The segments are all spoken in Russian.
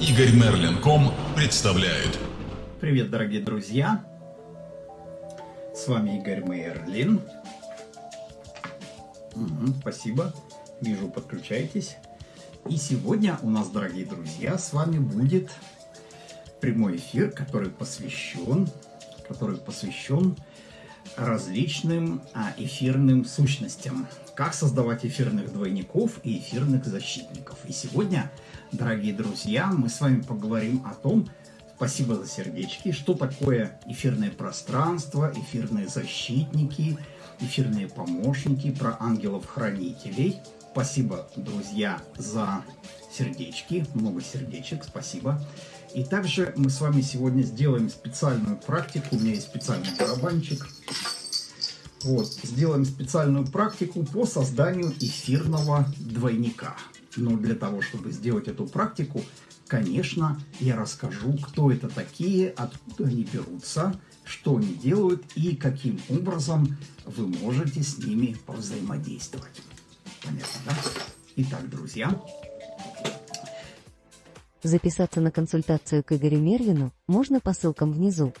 Игорь Мерлин.ком представляет. Привет, дорогие друзья! С вами Игорь Мерлин. Угу, спасибо. Вижу, подключаетесь. И сегодня у нас, дорогие друзья, с вами будет прямой эфир, который посвящен, который посвящен различным а, эфирным сущностям. Как создавать эфирных двойников и эфирных защитников. И сегодня, дорогие друзья, мы с вами поговорим о том, спасибо за сердечки, что такое эфирное пространство, эфирные защитники, эфирные помощники, про ангелов-хранителей. Спасибо, друзья, за сердечки, много сердечек, спасибо. И также мы с вами сегодня сделаем специальную практику. У меня есть специальный барабанчик. Вот, сделаем специальную практику по созданию эфирного двойника. Но для того, чтобы сделать эту практику, конечно, я расскажу, кто это такие, откуда они берутся, что они делают и каким образом вы можете с ними повзаимодействовать. Понятно, да? Итак, друзья, Записаться на консультацию к Игорю Мерлину можно по ссылкам внизу.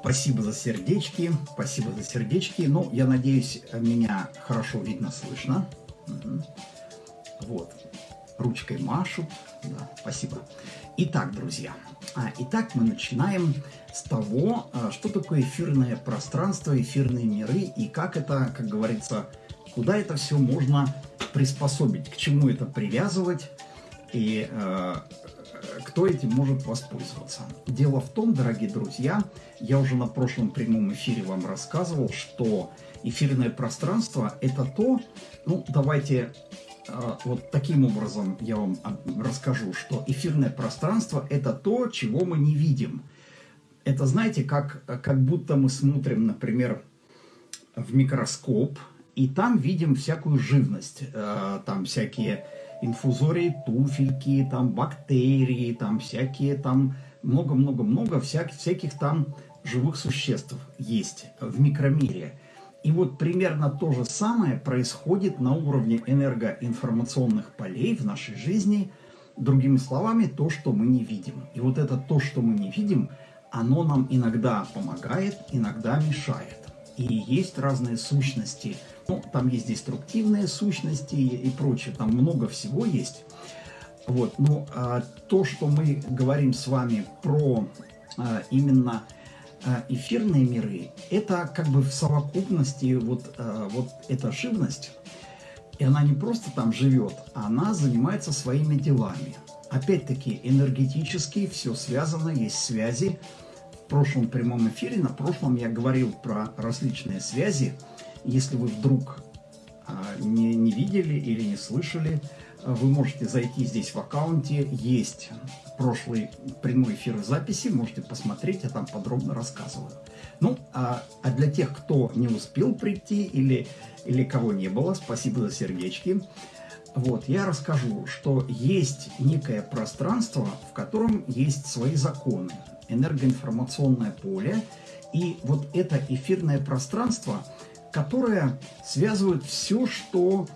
Спасибо за сердечки, спасибо за сердечки. Ну, я надеюсь, меня хорошо видно, слышно. Вот, ручкой машут. Да, спасибо. Итак, друзья, а, итак, мы начинаем с того, а, что такое эфирное пространство, эфирные миры и как это, как говорится, куда это все можно приспособить, к чему это привязывать и э, кто этим может воспользоваться. Дело в том, дорогие друзья, я уже на прошлом прямом эфире вам рассказывал, что эфирное пространство – это то, ну, давайте э, вот таким образом я вам расскажу, что эфирное пространство – это то, чего мы не видим. Это, знаете, как, как будто мы смотрим, например, в микроскоп, и там видим всякую живность, э, там всякие инфузории туфельки, там бактерии, там всякие там много-много-много всяких, всяких там живых существ есть в микромире. И вот примерно то же самое происходит на уровне энергоинформационных полей в нашей жизни. Другими словами, то, что мы не видим. И вот это то, что мы не видим, оно нам иногда помогает, иногда мешает. И есть разные сущности – ну, там есть деструктивные сущности и прочее, там много всего есть. Вот, но а, то, что мы говорим с вами про а, именно эфирные миры, это как бы в совокупности вот, а, вот эта живность, и она не просто там живет, она занимается своими делами. Опять-таки, энергетически все связано, есть связи. В прошлом прямом эфире, на прошлом я говорил про различные связи, если вы вдруг а, не, не видели или не слышали, вы можете зайти здесь в аккаунте, есть прошлый прямой эфир записи, можете посмотреть, я там подробно рассказываю. Ну, а, а для тех, кто не успел прийти или, или кого не было, спасибо за сердечки. Вот, я расскажу, что есть некое пространство, в котором есть свои законы, энергоинформационное поле, и вот это эфирное пространство – которая связывает все, что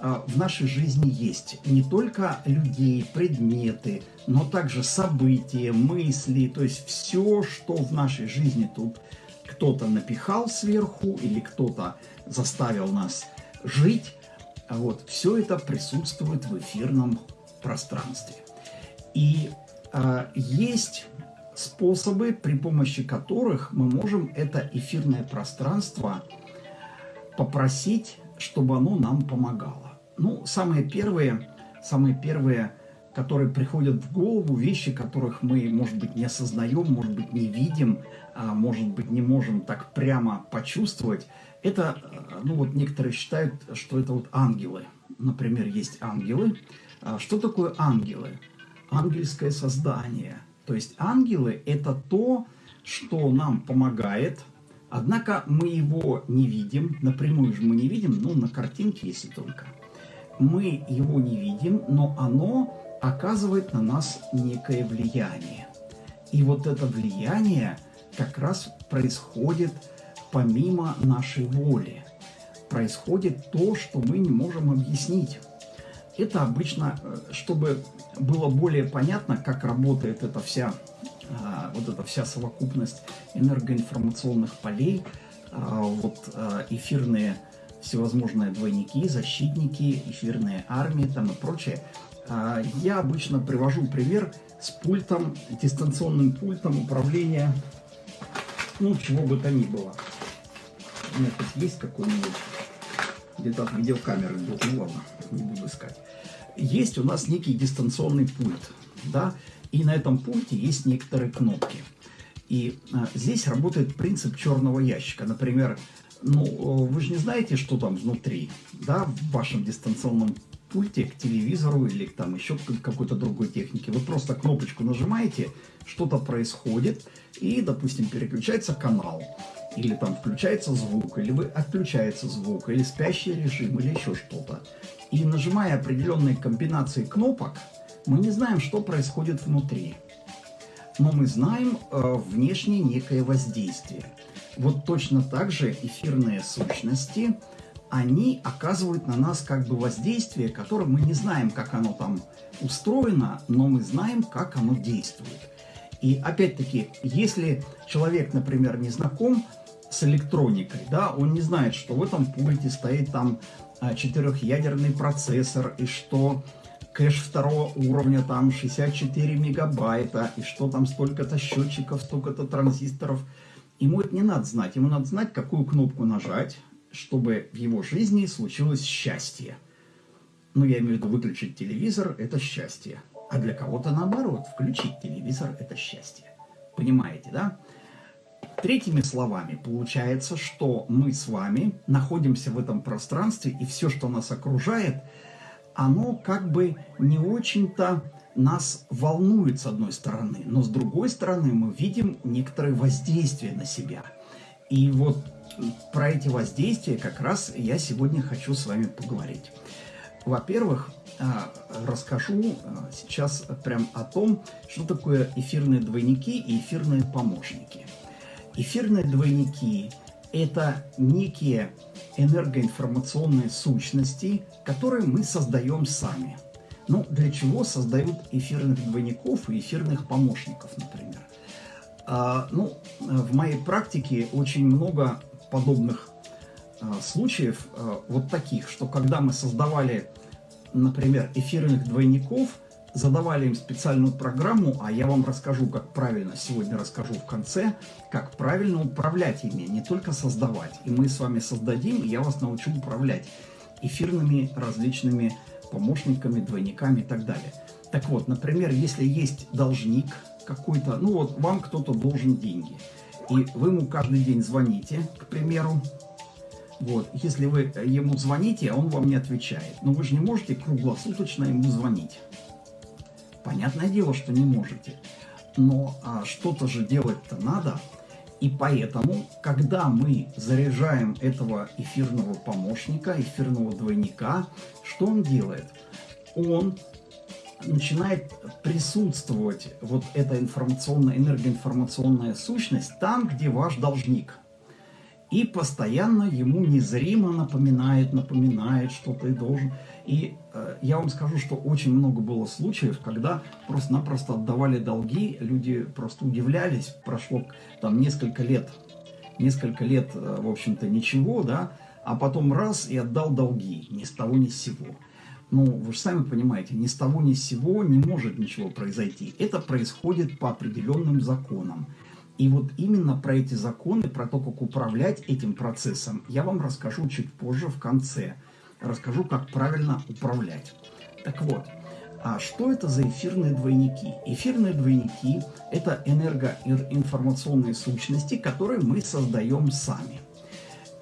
в нашей жизни есть. Не только людей, предметы, но также события, мысли, то есть все, что в нашей жизни тут кто-то напихал сверху или кто-то заставил нас жить. Вот, все это присутствует в эфирном пространстве. И э, есть способы, при помощи которых мы можем это эфирное пространство попросить, чтобы оно нам помогало. Ну, самые первые, самые первые, которые приходят в голову, вещи, которых мы, может быть, не осознаем, может быть, не видим, а может быть, не можем так прямо почувствовать, это, ну вот некоторые считают, что это вот ангелы. Например, есть ангелы. А что такое ангелы? Ангельское создание. То есть ангелы – это то, что нам помогает – Однако мы его не видим, напрямую же мы не видим, ну, на картинке, если только. Мы его не видим, но оно оказывает на нас некое влияние. И вот это влияние как раз происходит помимо нашей воли. Происходит то, что мы не можем объяснить. это обычно, э, чтобы было более понятно, как работает эта вся, а, вот эта вся совокупность энергоинформационных полей, а, вот эфирные всевозможные двойники, защитники, эфирные армии там и прочее. Я обычно привожу пример с пультом, дистанционным пультом управления, ну, чего бы то ни было. У меня тут есть какой-нибудь, где-то от видеокамеры, ну ладно, не буду искать есть у нас некий дистанционный пульт, да, и на этом пульте есть некоторые кнопки. И а, здесь работает принцип черного ящика. Например, ну, вы же не знаете, что там внутри, да, в вашем дистанционном пульте к телевизору или там еще к какой-то другой технике. Вы просто кнопочку нажимаете, что-то происходит, и, допустим, переключается канал, или там включается звук, или вы отключается звук, или спящий режим, или еще что-то. И нажимая определенные комбинации кнопок, мы не знаем, что происходит внутри. Но мы знаем э, внешнее некое воздействие. Вот точно так же эфирные сущности, они оказывают на нас как бы воздействие, которое мы не знаем, как оно там устроено, но мы знаем, как оно действует. И опять-таки, если человек, например, не знаком с электроникой, да, он не знает, что в этом пульте стоит там а, четырехъядерный процессор, и что кэш второго уровня там 64 мегабайта, и что там столько-то счетчиков, столько-то транзисторов. Ему это не надо знать. Ему надо знать, какую кнопку нажать, чтобы в его жизни случилось счастье. Ну, я имею в виду выключить телевизор – это счастье. А для кого-то наоборот, включить телевизор – это счастье. Понимаете, да? Третьими словами, получается, что мы с вами находимся в этом пространстве, и все, что нас окружает, оно как бы не очень-то нас волнует с одной стороны, но с другой стороны мы видим некоторые воздействия на себя. И вот про эти воздействия как раз я сегодня хочу с вами поговорить. Во-первых, а, расскажу а, сейчас прям о том, что такое эфирные двойники и эфирные помощники – Эфирные двойники – это некие энергоинформационные сущности, которые мы создаем сами. Ну, для чего создают эфирных двойников и эфирных помощников, например? А, ну, в моей практике очень много подобных а, случаев, а, вот таких, что когда мы создавали, например, эфирных двойников – задавали им специальную программу, а я вам расскажу, как правильно, сегодня расскажу в конце, как правильно управлять ими, не только создавать. И мы с вами создадим, и я вас научу управлять эфирными различными помощниками, двойниками и так далее. Так вот, например, если есть должник какой-то, ну вот вам кто-то должен деньги, и вы ему каждый день звоните, к примеру, вот, если вы ему звоните, а он вам не отвечает, но вы же не можете круглосуточно ему звонить. Понятное дело, что не можете. Но а, что-то же делать-то надо. И поэтому, когда мы заряжаем этого эфирного помощника, эфирного двойника, что он делает? Он начинает присутствовать вот эта информационная, энергоинформационная сущность там, где ваш должник – и постоянно ему незримо напоминает, напоминает, что ты должен. И э, я вам скажу, что очень много было случаев, когда просто-напросто отдавали долги, люди просто удивлялись, прошло там несколько лет, несколько лет, э, в общем-то, ничего, да, а потом раз и отдал долги, ни с того ни с сего. Ну, вы же сами понимаете, ни с того ни с сего не может ничего произойти. Это происходит по определенным законам. И вот именно про эти законы, про то, как управлять этим процессом, я вам расскажу чуть позже в конце. Расскажу, как правильно управлять. Так вот, а что это за эфирные двойники? Эфирные двойники – это энергоинформационные сущности, которые мы создаем сами.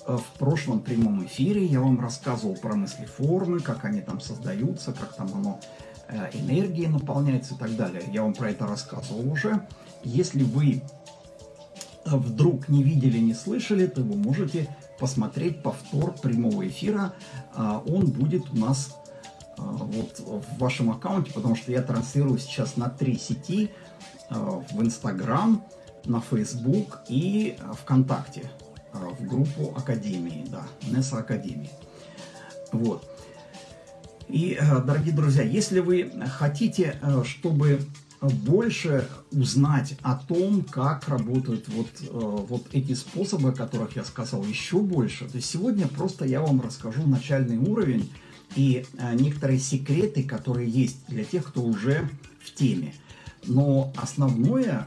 Э, в прошлом прямом эфире я вам рассказывал про мыслеформы, как они там создаются, как там оно э, энергией наполняется и так далее. Я вам про это рассказывал уже. Если вы вдруг не видели, не слышали, то вы можете посмотреть повтор прямого эфира. Он будет у нас вот в вашем аккаунте, потому что я транслирую сейчас на три сети, в Инстаграм, на Фейсбук и ВКонтакте, в группу Академии, да, Неса Академии. Вот. И, э, дорогие друзья, если вы хотите, э, чтобы больше узнать о том, как работают вот, э, вот эти способы, о которых я сказал, еще больше, то сегодня просто я вам расскажу начальный уровень и некоторые секреты, которые есть для тех, кто уже в теме. Но основное,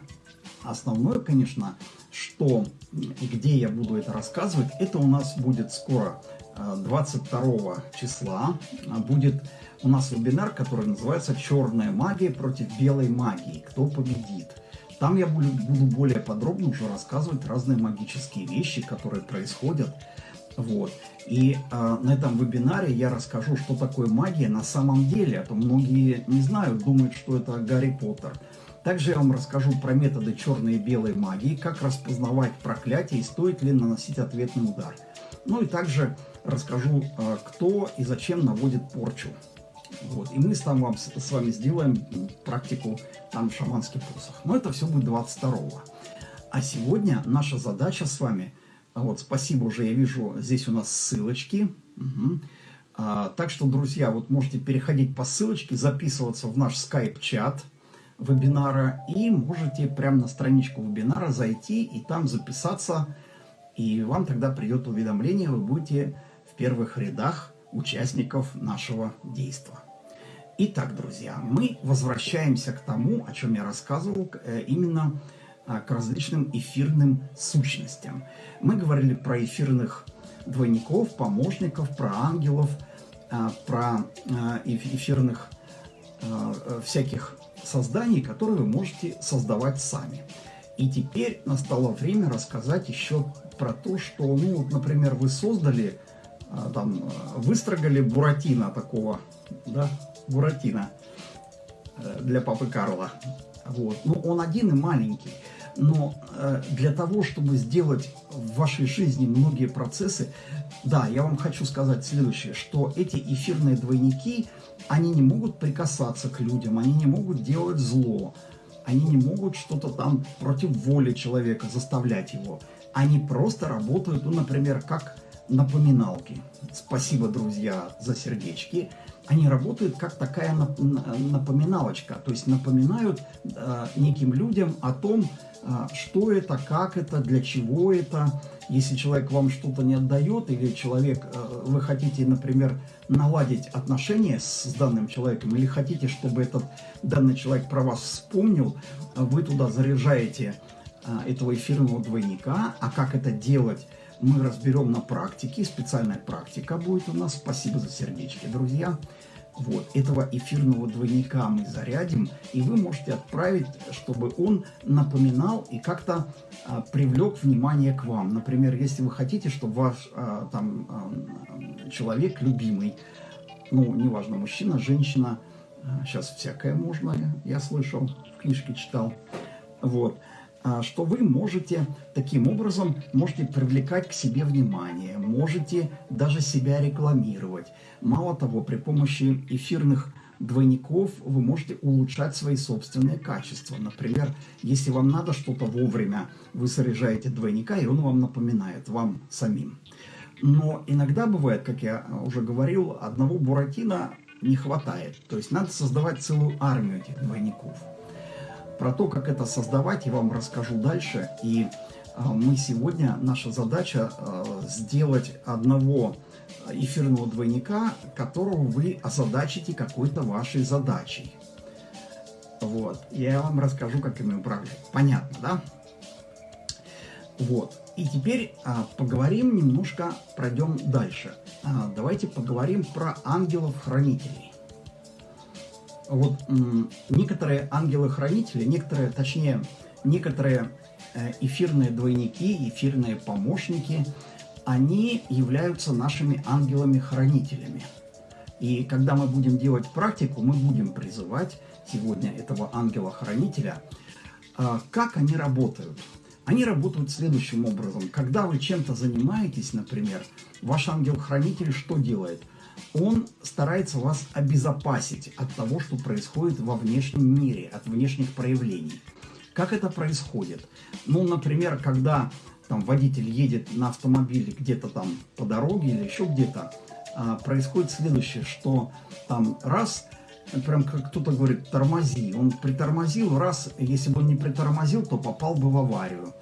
основное, конечно, что и где я буду это рассказывать, это у нас будет скоро 22 числа будет у нас вебинар, который называется «Черная магия против белой магии. Кто победит?». Там я буду, буду более подробно уже рассказывать разные магические вещи, которые происходят. Вот. И э, на этом вебинаре я расскажу, что такое магия на самом деле. А то многие не знают, думают, что это Гарри Поттер. Также я вам расскажу про методы черной и белой магии, как распознавать проклятие и стоит ли наносить ответный удар. Ну и также расскажу, а, кто и зачем наводит порчу. Вот. И мы там вам, с вами сделаем практику там шаманский посох. Но это все будет 22-го. А сегодня наша задача с вами, вот спасибо уже, я вижу, здесь у нас ссылочки. Угу. А, так что, друзья, вот можете переходить по ссылочке, записываться в наш скайп-чат вебинара и можете прямо на страничку вебинара зайти и там записаться, и вам тогда придет уведомление, вы будете первых рядах участников нашего действа. Итак, друзья, мы возвращаемся к тому, о чем я рассказывал, э, именно а, к различным эфирным сущностям. Мы говорили про эфирных двойников, помощников, про ангелов, а, про а, эфирных всяких созданий, которые вы можете создавать сами. И теперь настало время рассказать еще про то, что, ну, вот, например, вы создали а, там а, выстрогали Буратино такого, да, Буратино э, для папы Карла. Вот. Ну, он один и маленький. Но э, для того, чтобы сделать в вашей жизни многие процессы, да, я вам хочу сказать следующее, что эти эфирные двойники, они не могут прикасаться к людям, они не могут делать зло, они не могут что-то там против воли человека заставлять его. Они просто работают, ну, например, как напоминалки. Спасибо, друзья, за сердечки. Они работают как такая напоминалочка, то есть напоминают э, неким людям о том, э, что это, как это, для чего это. Если человек вам что-то не отдает, или человек, э, вы хотите, например, наладить отношения с, с данным человеком, или хотите, чтобы этот данный человек про вас вспомнил, вы туда заряжаете э, этого эфирного двойника. А как это делать? мы разберем на практике. Специальная практика будет у нас. Спасибо за сердечки, друзья. Вот, этого эфирного двойника мы зарядим, и вы можете отправить, чтобы он напоминал и как-то а, привлек внимание к вам. Например, если вы хотите, чтобы ваш а, там а, человек любимый, ну, неважно, мужчина, женщина, а, сейчас всякое можно, я слышал, в книжке читал, вот, что вы можете таким образом можете привлекать к себе внимание, можете даже себя рекламировать. Мало того, при помощи эфирных двойников вы можете улучшать свои собственные качества. Например, если вам надо что-то вовремя, вы заряжаете двойника, и он вам напоминает, вам самим. Но иногда бывает, как я уже говорил, одного буратино не хватает. То есть надо создавать целую армию этих двойников. Про то, как это создавать, я вам расскажу дальше. И а, мы сегодня, наша задача а, сделать одного эфирного двойника, которого вы озадачите какой-то вашей задачей. Вот. Я вам расскажу, как ими управлять. Понятно, да? Вот. И теперь а, поговорим немножко, пройдем дальше. А, давайте поговорим про ангелов-хранителей вот некоторые ангелы-хранители, некоторые, точнее, некоторые э, эфирные двойники, эфирные помощники, они являются нашими ангелами-хранителями. И когда мы будем делать практику, мы будем призывать сегодня этого ангела-хранителя. А, как они работают? Они работают следующим образом. Когда вы чем-то занимаетесь, например, ваш ангел-хранитель что делает – он старается вас обезопасить от того, что происходит во внешнем мире, от внешних проявлений. Как это происходит? Ну, например, когда там водитель едет на автомобиле где-то там по дороге или еще где-то, а, происходит следующее, что там раз, прям как кто-то говорит, тормози. Он притормозил, раз, если бы он не притормозил, то попал бы в аварию.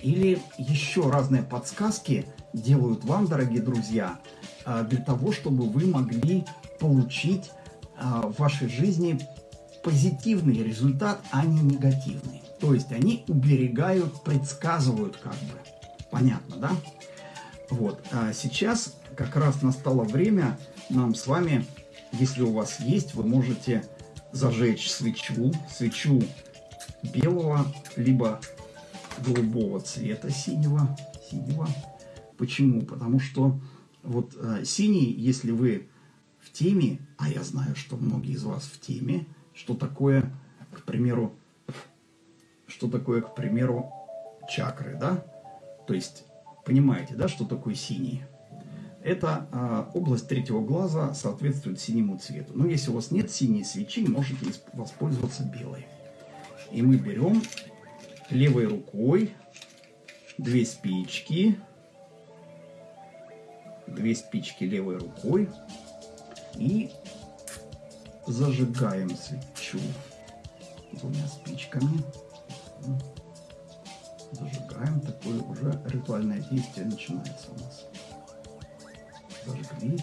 Или еще разные подсказки делают вам, дорогие друзья, для того, чтобы вы могли получить а, в вашей жизни позитивный результат, а не негативный. То есть они уберегают, предсказывают как бы. Понятно, да? Вот. А сейчас как раз настало время нам с вами, если у вас есть, вы можете зажечь свечу, свечу белого, либо голубого цвета, синего, синего. Почему? Потому что вот э, синий, если вы в теме, а я знаю, что многие из вас в теме, что такое, к примеру, что такое, к примеру, чакры, да? То есть, понимаете, да, что такое синий? Это а, область третьего глаза соответствует синему цвету. Но если у вас нет синей свечи, можете воспользоваться белой. И мы берем левой рукой две спички, две спички левой рукой и зажигаем свечу двумя спичками. Зажигаем, такое уже ритуальное действие начинается у нас. Зажгли.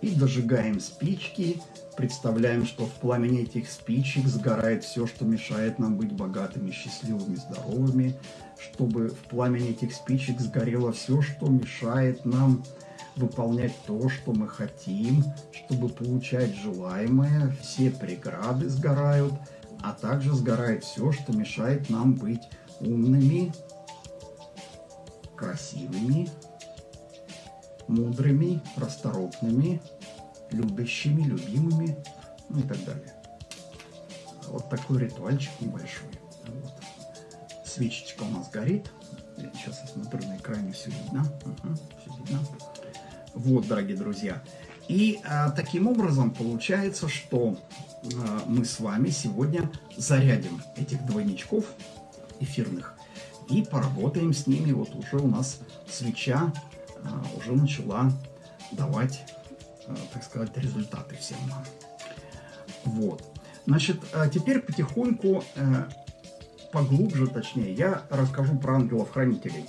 И дожигаем спички. Представляем, что в пламени этих спичек сгорает все, что мешает нам быть богатыми, счастливыми, здоровыми. Чтобы в пламени этих спичек сгорело все, что мешает нам выполнять то, что мы хотим, чтобы получать желаемое, все преграды сгорают, а также сгорает все, что мешает нам быть умными, красивыми, мудрыми, расторопными, любящими, любимыми, ну и так далее. Вот такой ритуальчик небольшой. Вот. Свечечка у нас горит. Сейчас я смотрю на экране, все видно. Угу, все видно. Вот, дорогие друзья. И а, таким образом получается, что а, мы с вами сегодня зарядим этих двойничков эфирных и поработаем с ними. Вот уже у нас свеча а, уже начала давать, а, так сказать, результаты всем нам. Вот. Значит, а теперь потихоньку, а, поглубже, точнее, я расскажу про ангелов-хранителей.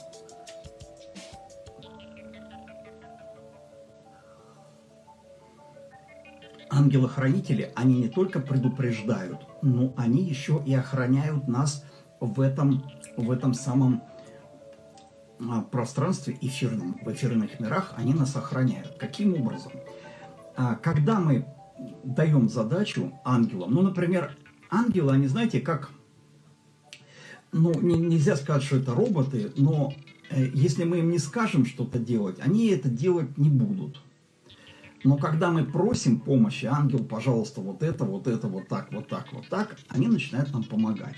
Ангелы-хранители, они не только предупреждают, но они еще и охраняют нас в этом, в этом самом а, пространстве эфирном, в эфирных мирах, они нас охраняют. Каким образом? А, когда мы даем задачу ангелам, ну, например, ангелы, они, знаете, как, ну, не, нельзя сказать, что это роботы, но э, если мы им не скажем что-то делать, они это делать не будут. Но когда мы просим помощи, ангел, пожалуйста, вот это, вот это, вот так, вот так, вот так, они начинают нам помогать.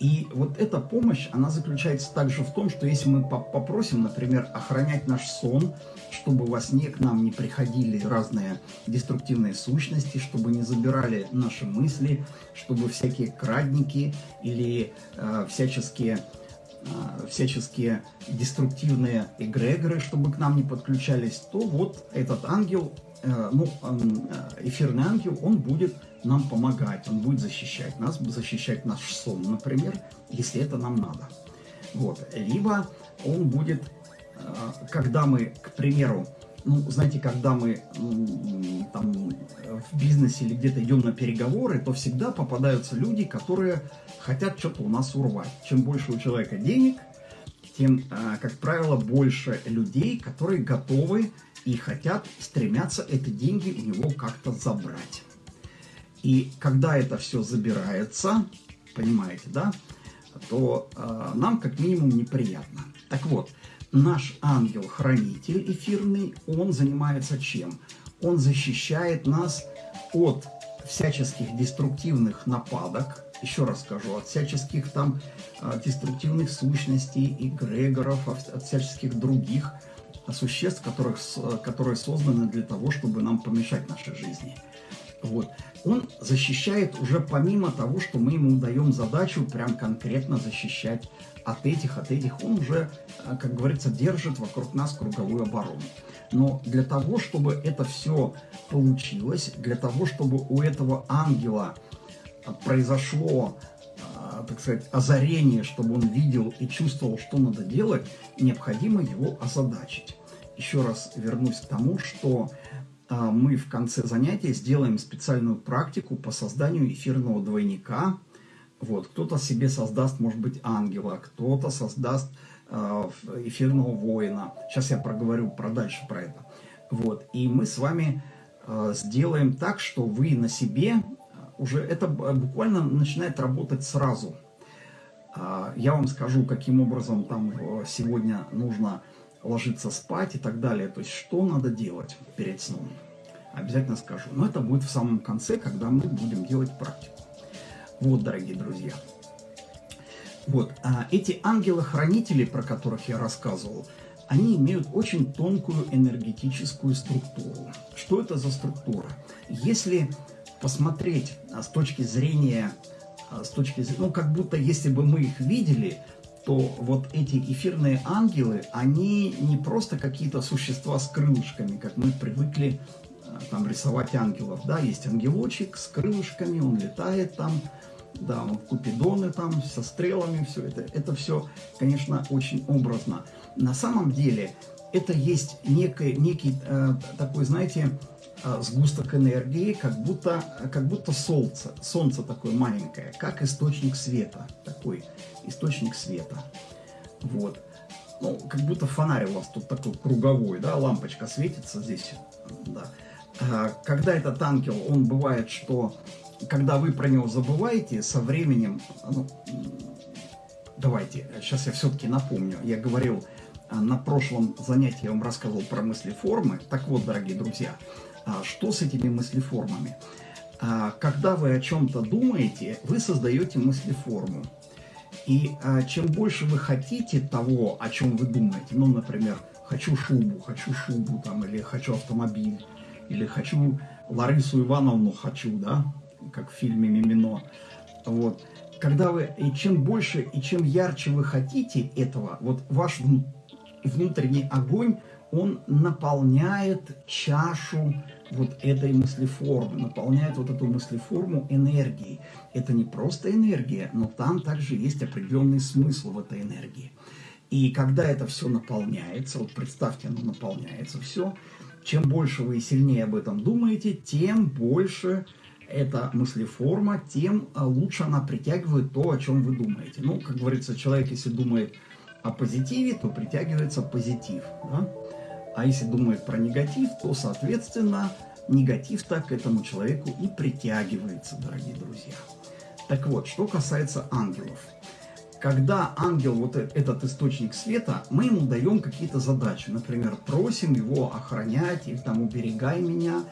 И вот эта помощь, она заключается также в том, что если мы попросим, например, охранять наш сон, чтобы во сне к нам не приходили разные деструктивные сущности, чтобы не забирали наши мысли, чтобы всякие крадники или э, всяческие всяческие деструктивные эгрегоры, чтобы к нам не подключались, то вот этот ангел Э, ну, э, эфирный ангел, он будет нам помогать, он будет защищать нас, защищать наш сон, например, если это нам надо. Вот. Либо он будет, э, когда мы, к примеру, ну, знаете, когда мы там в бизнесе или где-то идем на переговоры, то всегда попадаются люди, которые хотят что-то у нас урвать. Чем больше у человека денег, тем, как правило, больше людей, которые готовы и хотят, стремятся эти деньги у него как-то забрать. И когда это все забирается, понимаете, да, то э, нам как минимум неприятно. Так вот, наш ангел-хранитель эфирный, он занимается чем? Он защищает нас от всяческих деструктивных нападок, еще раз скажу, от всяческих там э, деструктивных сущностей, эгрегоров, от всяческих других существ, которых, которые созданы для того, чтобы нам помешать нашей жизни. Вот. Он защищает уже помимо того, что мы ему даем задачу прям конкретно защищать от этих, от этих, он уже, э, как говорится, держит вокруг нас круговую оборону. Но для того, чтобы это все получилось, для того, чтобы у этого ангела э, произошло, э, так сказать, озарение, чтобы он видел и чувствовал, что надо делать, необходимо его озадачить. Еще раз вернусь к тому, что мы в конце занятия сделаем специальную практику по созданию эфирного двойника – вот, кто-то себе создаст, может быть, ангела, кто-то создаст э, эфирного воина. Сейчас я проговорю про дальше про это. Вот, и мы с вами э, сделаем так, что вы на себе уже это буквально начинает работать сразу. Э, я вам скажу, каким образом там э, сегодня нужно ложиться спать и так далее. То есть, что надо делать перед сном. Обязательно скажу. Но это будет в самом конце, когда мы будем делать практику. Вот, дорогие друзья. Вот, а эти ангелы-хранители, про которых я рассказывал, они имеют очень тонкую энергетическую структуру. Что это за структура? Если посмотреть а, с точки зрения, а, с точки зрения, ну, как будто если бы мы их видели, то вот эти эфирные ангелы, они не просто какие-то существа с крылышками, как мы привыкли а, там рисовать ангелов. Да, есть ангелочек с крылышками, он летает там, да, вот купидоны там со стрелами, все это, это все, конечно, очень образно. На самом деле это есть некий, некий э, такой, знаете, э, сгусток энергии, как будто, как будто солнце, солнце такое маленькое, как источник света, такой источник света. Вот. Ну, как будто фонарь у вас тут такой круговой, да, лампочка светится здесь, да. А, когда этот ангел, он бывает, что когда вы про него забываете, со временем, ну, давайте, сейчас я все-таки напомню, я говорил а, на прошлом занятии, я вам рассказывал про мыслеформы. Так вот, дорогие друзья, а, что с этими мыслеформами? А, когда вы о чем-то думаете, вы создаете мыслеформу. И чем больше вы хотите того, о чем вы думаете, ну, например, хочу шубу, хочу шубу, там, или хочу автомобиль, или хочу Ларису Ивановну хочу, да, как в фильме «Мимино». Вот. Когда вы, и чем больше, и чем ярче вы хотите этого, вот ваш внутренний огонь, он наполняет чашу вот этой мыслеформы, наполняет вот эту мыслеформу энергией. Это не просто энергия, но там также есть определенный смысл в этой энергии. И когда это все наполняется, вот представьте, оно наполняется все, чем больше вы и сильнее об этом думаете, тем больше эта мыслеформа, тем а, лучше она притягивает то, о чем вы думаете. Ну, как говорится, человек, если думает о позитиве, то притягивается позитив. Да? А если думает про негатив, то, соответственно, негатив так к этому человеку и притягивается, дорогие друзья. Так вот, что касается ангелов. Когда ангел, вот э, этот источник света, мы ему даем какие-то задачи. Например, просим его охранять, или там уберегай меня,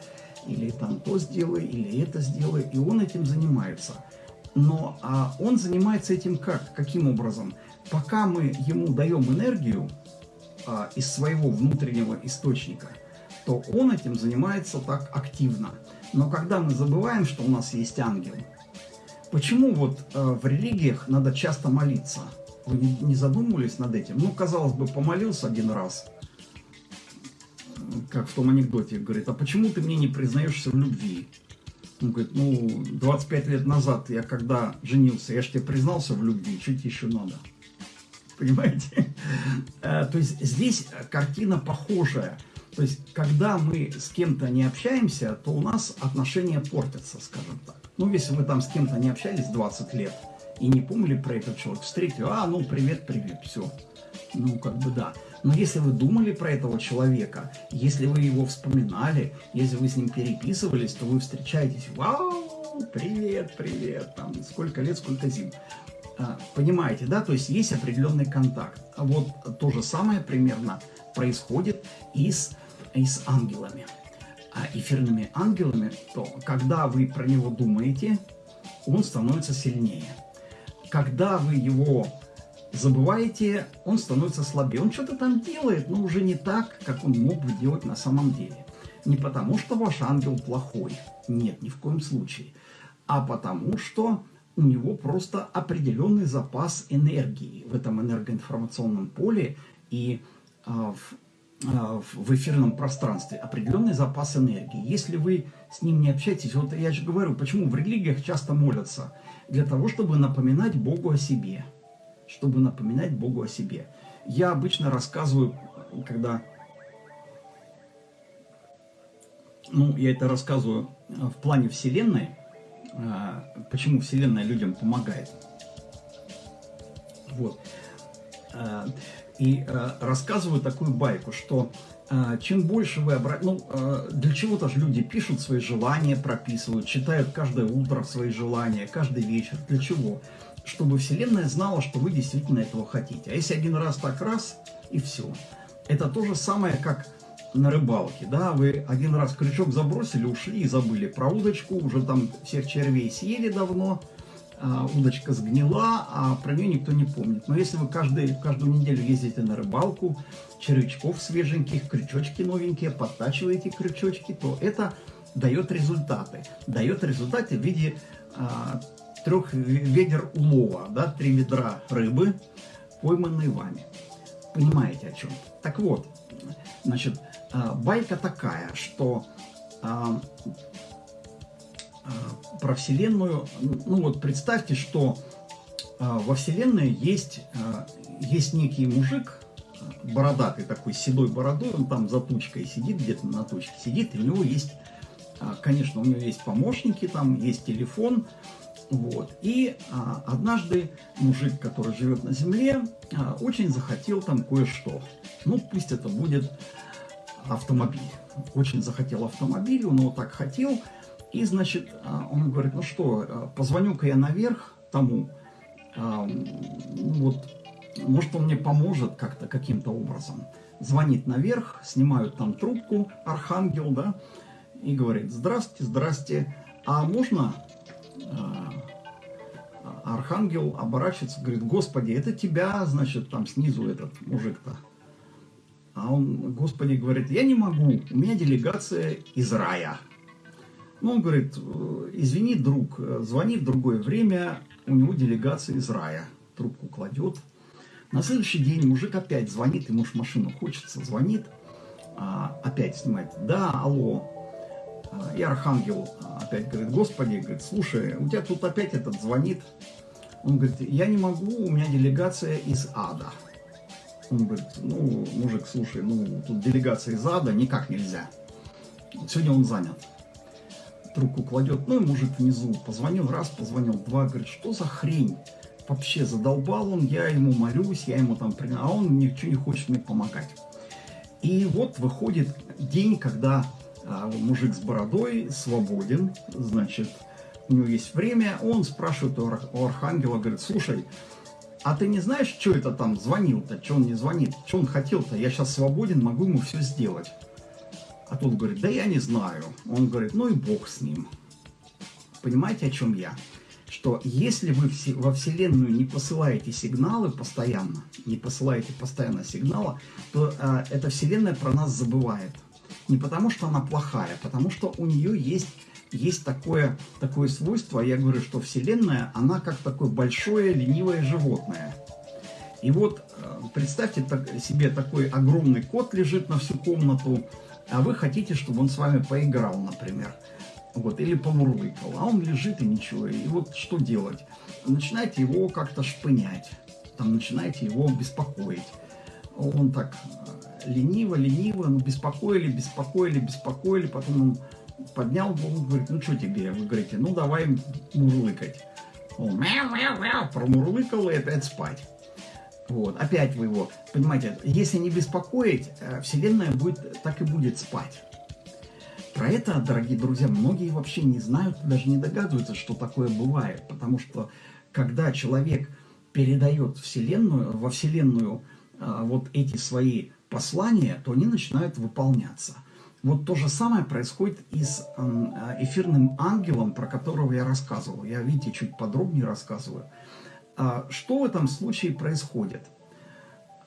или там то сделай, или это сделай, и он этим занимается. Но а он занимается этим как? Каким образом? Пока мы ему даем энергию а, из своего внутреннего источника, то он этим занимается так активно. Но когда мы забываем, что у нас есть ангел, почему вот а, в религиях надо часто молиться? Вы не, не задумывались над этим? Ну, казалось бы, помолился один раз – как в том анекдоте, говорит, а почему ты мне не признаешься в любви? Он говорит, ну, 25 лет назад я когда женился, я же тебе признался в любви, тебе еще надо? Понимаете? Э, то есть здесь картина похожая. То есть, когда мы с кем-то не общаемся, то у нас отношения портятся, скажем так. Ну, если вы там с кем-то не общались 20 лет и не помнили про этот человек, встретил, а, ну, привет, привет, все. Ну, как бы да. Но если вы думали про этого человека, если вы его вспоминали, если вы с ним переписывались, то вы встречаетесь, вау, привет, привет, там, сколько лет, сколько зим. А, понимаете, да? То есть есть определенный контакт. А вот то же самое примерно происходит и с, и с ангелами. А эфирными ангелами, то когда вы про него думаете, он становится сильнее. Когда вы его забываете, он становится слабее. Он что-то там делает, но уже не так, как он мог бы делать на самом деле. Не потому, что ваш ангел плохой, нет, ни в коем случае, а потому, что у него просто определенный запас энергии в этом энергоинформационном поле и а, в, а, в эфирном пространстве, определенный запас энергии. Если вы с ним не общаетесь, вот я же говорю, почему в религиях часто молятся, для того, чтобы напоминать Богу о себе, чтобы напоминать Богу о себе. Я обычно рассказываю, когда ну, я это рассказываю в плане Вселенной, а, почему Вселенная людям помогает. Вот. А, и а, рассказываю такую байку, что чем больше вы обратите... Ну, для чего-то же люди пишут свои желания, прописывают, читают каждое утро свои желания, каждый вечер. Для чего? Чтобы Вселенная знала, что вы действительно этого хотите. А если один раз так раз, и все. Это то же самое, как на рыбалке, да, вы один раз крючок забросили, ушли и забыли про удочку, уже там всех червей съели давно, а, удочка сгнила, а про нее никто не помнит. Но если вы каждый, каждую неделю ездите на рыбалку, червячков свеженьких, крючочки новенькие, подтачиваете крючочки, то это дает результаты. Дает результаты в виде а, трех ведер улова, да, три ведра рыбы, пойманные вами. Понимаете о чем? Так вот, значит, а, байка такая, что а, а, про Вселенную, ну вот представьте, что во Вселенной есть, есть некий мужик, бородатый такой, седой бородой, он там за тучкой сидит, где-то на тучке сидит, и у него есть, конечно, у него есть помощники, там есть телефон, вот. И а, однажды мужик, который живет на земле, а, очень захотел там кое-что. Ну, пусть это будет автомобиль. Очень захотел автомобиль, он его так хотел. И, значит, а, он говорит, ну что, а, позвоню-ка я наверх тому, а, вот, может, он мне поможет как-то, каким-то образом. Звонит наверх, снимают там трубку, архангел, да, и говорит, здрасте, здрасте, а можно... Архангел оборачивается, говорит, Господи, это тебя, значит, там снизу этот мужик-то а он, Господи, говорит, я не могу, у меня делегация из рая. Ну, он говорит, извини, друг, звони в другое время, у него делегация из рая. Трубку кладет. На следующий день мужик опять звонит, ему ж машину хочется, звонит, а, опять снимает. Да, алло. А, и Архангел опять говорит, Господи, говорит, слушай, у тебя тут опять этот звонит. Он говорит, я не могу, у меня делегация из ада. Он говорит, ну, мужик, слушай, ну, тут делегация из ада, никак нельзя. Сегодня он занят. Трубку кладет, ну, и мужик внизу позвонил раз, позвонил два, говорит, что за хрень? Вообще задолбал он, я ему молюсь, я ему там, а он ничего не хочет мне помогать. И вот выходит день, когда а, мужик с бородой свободен, значит, у него есть время, он спрашивает у архангела, говорит, слушай, а ты не знаешь, что это там звонил-то, что он не звонит, что он хотел-то, я сейчас свободен, могу ему все сделать. А тот говорит, да я не знаю. Он говорит, ну и бог с ним. Понимаете, о чем я? Что если вы во Вселенную не посылаете сигналы постоянно, не посылаете постоянно сигналы, то э, эта Вселенная про нас забывает. Не потому, что она плохая, а потому что у нее есть есть такое, такое свойство, я говорю, что Вселенная, она как такое большое ленивое животное. И вот э, представьте себе такой огромный кот лежит на всю комнату, а вы хотите, чтобы он с вами поиграл, например. Вот, или помурлыкал, а он лежит и ничего. И вот что делать? Начинаете его как-то шпынять, там начинаете его беспокоить. Он так э, лениво, лениво, ну беспокоили, беспокоили, беспокоили, потом он поднял голову, говорит, ну что тебе? Вы говорите, ну давай мурлыкать. Он мяу-мяу-мяу, промурлыкал и опять спать. Вот, опять вы его, понимаете, если не беспокоить, э, Вселенная будет, так и будет спать. Про это, дорогие друзья, многие вообще не знают, даже не догадываются, что такое бывает. Потому что, когда человек передает Вселенную, во Вселенную э, вот эти свои послания, то они начинают выполняться. Вот то же самое происходит и с эм, эфирным ангелом, про которого я рассказывал. Я, видите, чуть подробнее рассказываю. А, что в этом случае происходит?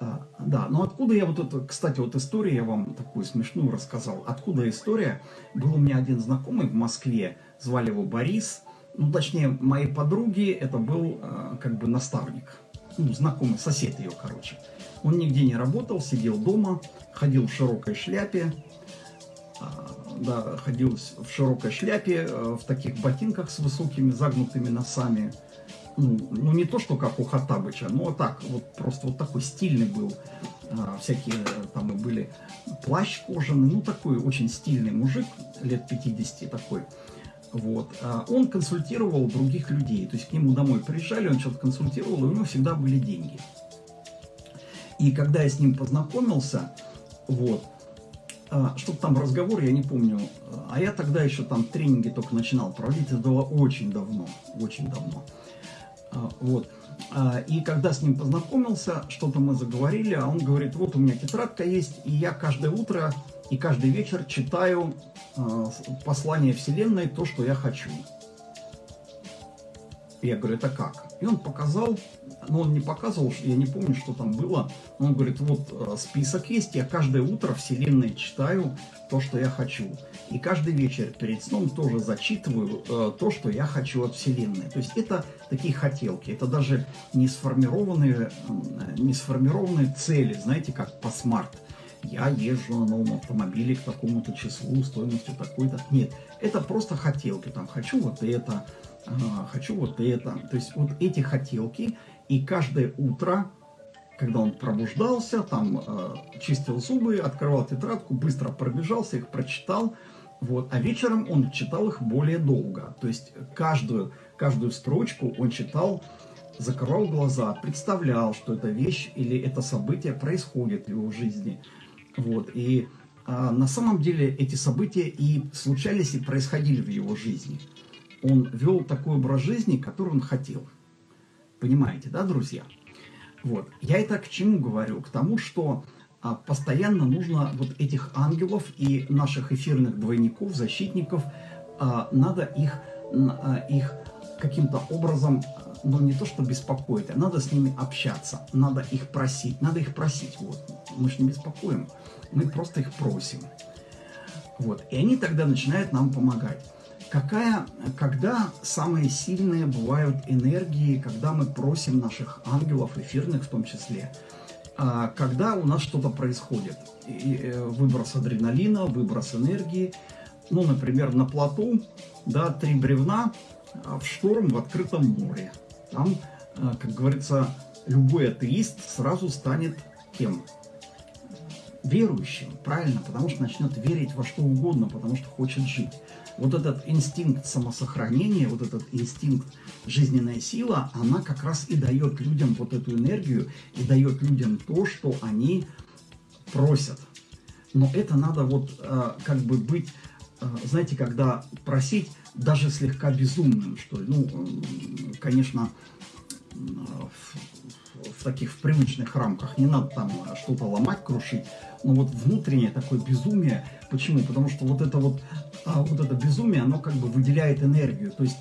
А, да, но откуда я вот это, кстати, вот история я вам такую смешную рассказал. Откуда история? Был у меня один знакомый в Москве, звали его Борис. Ну, точнее, моей подруги это был э, как бы наставник. Ну, знакомый, сосед ее, короче. Он нигде не работал, сидел дома, ходил в широкой шляпе, э, да, ходил в широкой шляпе, э, в таких ботинках с высокими загнутыми носами, ну, ну не то, что как у Хаттабыча, но так, вот просто вот такой стильный был. А, всякие там и были плащ кожаный, ну такой очень стильный мужик, лет 50 такой. Вот. А он консультировал других людей, то есть к нему домой приезжали, он что-то консультировал, и у него всегда были деньги. И когда я с ним познакомился, вот, а, что-то там разговор, я не помню, а я тогда еще там тренинги только начинал проводить, это было очень давно, очень давно. А, вот. А, и когда с ним познакомился, что-то мы заговорили, а он говорит, вот у меня тетрадка есть, и я каждое утро и каждый вечер читаю а, послание Вселенной, то, что я хочу. Я говорю, это как? И он показал, но он не показывал, я не помню, что там было. Он говорит, вот список есть, я каждое утро Вселенной читаю то, что я хочу. И каждый вечер перед сном тоже зачитываю э, то, что я хочу от Вселенной. То есть это такие хотелки, это даже не сформированные, не сформированные цели, знаете, как по смарт. Я езжу на новом автомобиле к такому-то числу, стоимостью такой-то. Нет, это просто хотелки. Там хочу вот это, э, хочу вот это. То есть вот эти хотелки, и каждое утро когда он пробуждался, там э, чистил зубы, открывал тетрадку, быстро пробежался, их прочитал, вот. А вечером он читал их более долго. То есть каждую, каждую строчку он читал, закрывал глаза, представлял, что эта вещь или это событие происходит в его жизни. Вот. И а, на самом деле эти события и случались, и происходили в его жизни. Он вел такой образ жизни, который он хотел. Понимаете, да, друзья? Вот. Я это к чему говорю? К тому, что а постоянно нужно вот этих ангелов и наших эфирных двойников, защитников, а, надо их, а, их каким-то образом, ну не то что беспокоить, а надо с ними общаться, надо их просить, надо их просить, вот, мы же не беспокоим, мы просто их просим. Вот, и они тогда начинают нам помогать. Какая, когда самые сильные бывают энергии, когда мы просим наших ангелов, эфирных в том числе, а, когда у нас что-то происходит. Э, выброс адреналина, выброс энергии. Ну, например, на плоту, да, три бревна а, в шторм в открытом море. Там, а, как говорится, любой атеист сразу станет кем? Верующим, правильно, потому что начнет верить во что угодно, потому что хочет жить вот этот инстинкт самосохранения, вот этот инстинкт жизненная сила, она как раз и дает людям вот эту энергию, и дает людям то, что они просят. Но это надо вот э, как бы быть, э, знаете, когда просить даже слегка безумным, что. Ну, конечно, в, в таких в привычных рамках не надо там что-то ломать, крушить, но вот внутреннее такое безумие. Почему? Потому что вот это вот, а, вот это безумие, оно как бы выделяет энергию. То есть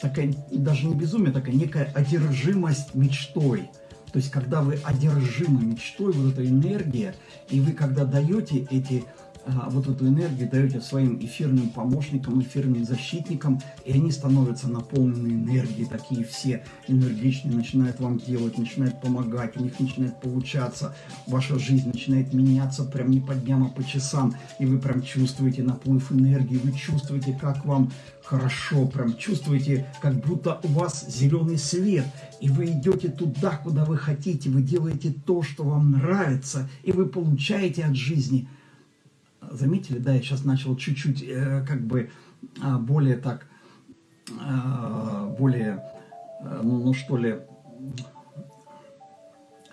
такая, даже не безумие, такая некая одержимость мечтой. То есть когда вы одержимы мечтой, вот эта энергия, и вы когда даете эти а, вот эту энергию даете своим эфирным помощникам, эфирным защитникам, и они становятся наполнены энергией, такие все энергичные, начинают вам делать, начинают помогать, у них начинает получаться, ваша жизнь начинает меняться прям не по дням, а по часам, и вы прям чувствуете наплыв энергии, вы чувствуете, как вам хорошо, прям чувствуете, как будто у вас зеленый свет, и вы идете туда, куда вы хотите, вы делаете то, что вам нравится, и вы получаете от жизни – заметили, да, я сейчас начал чуть-чуть э, как бы э, более так, э, более, э, ну, ну что ли,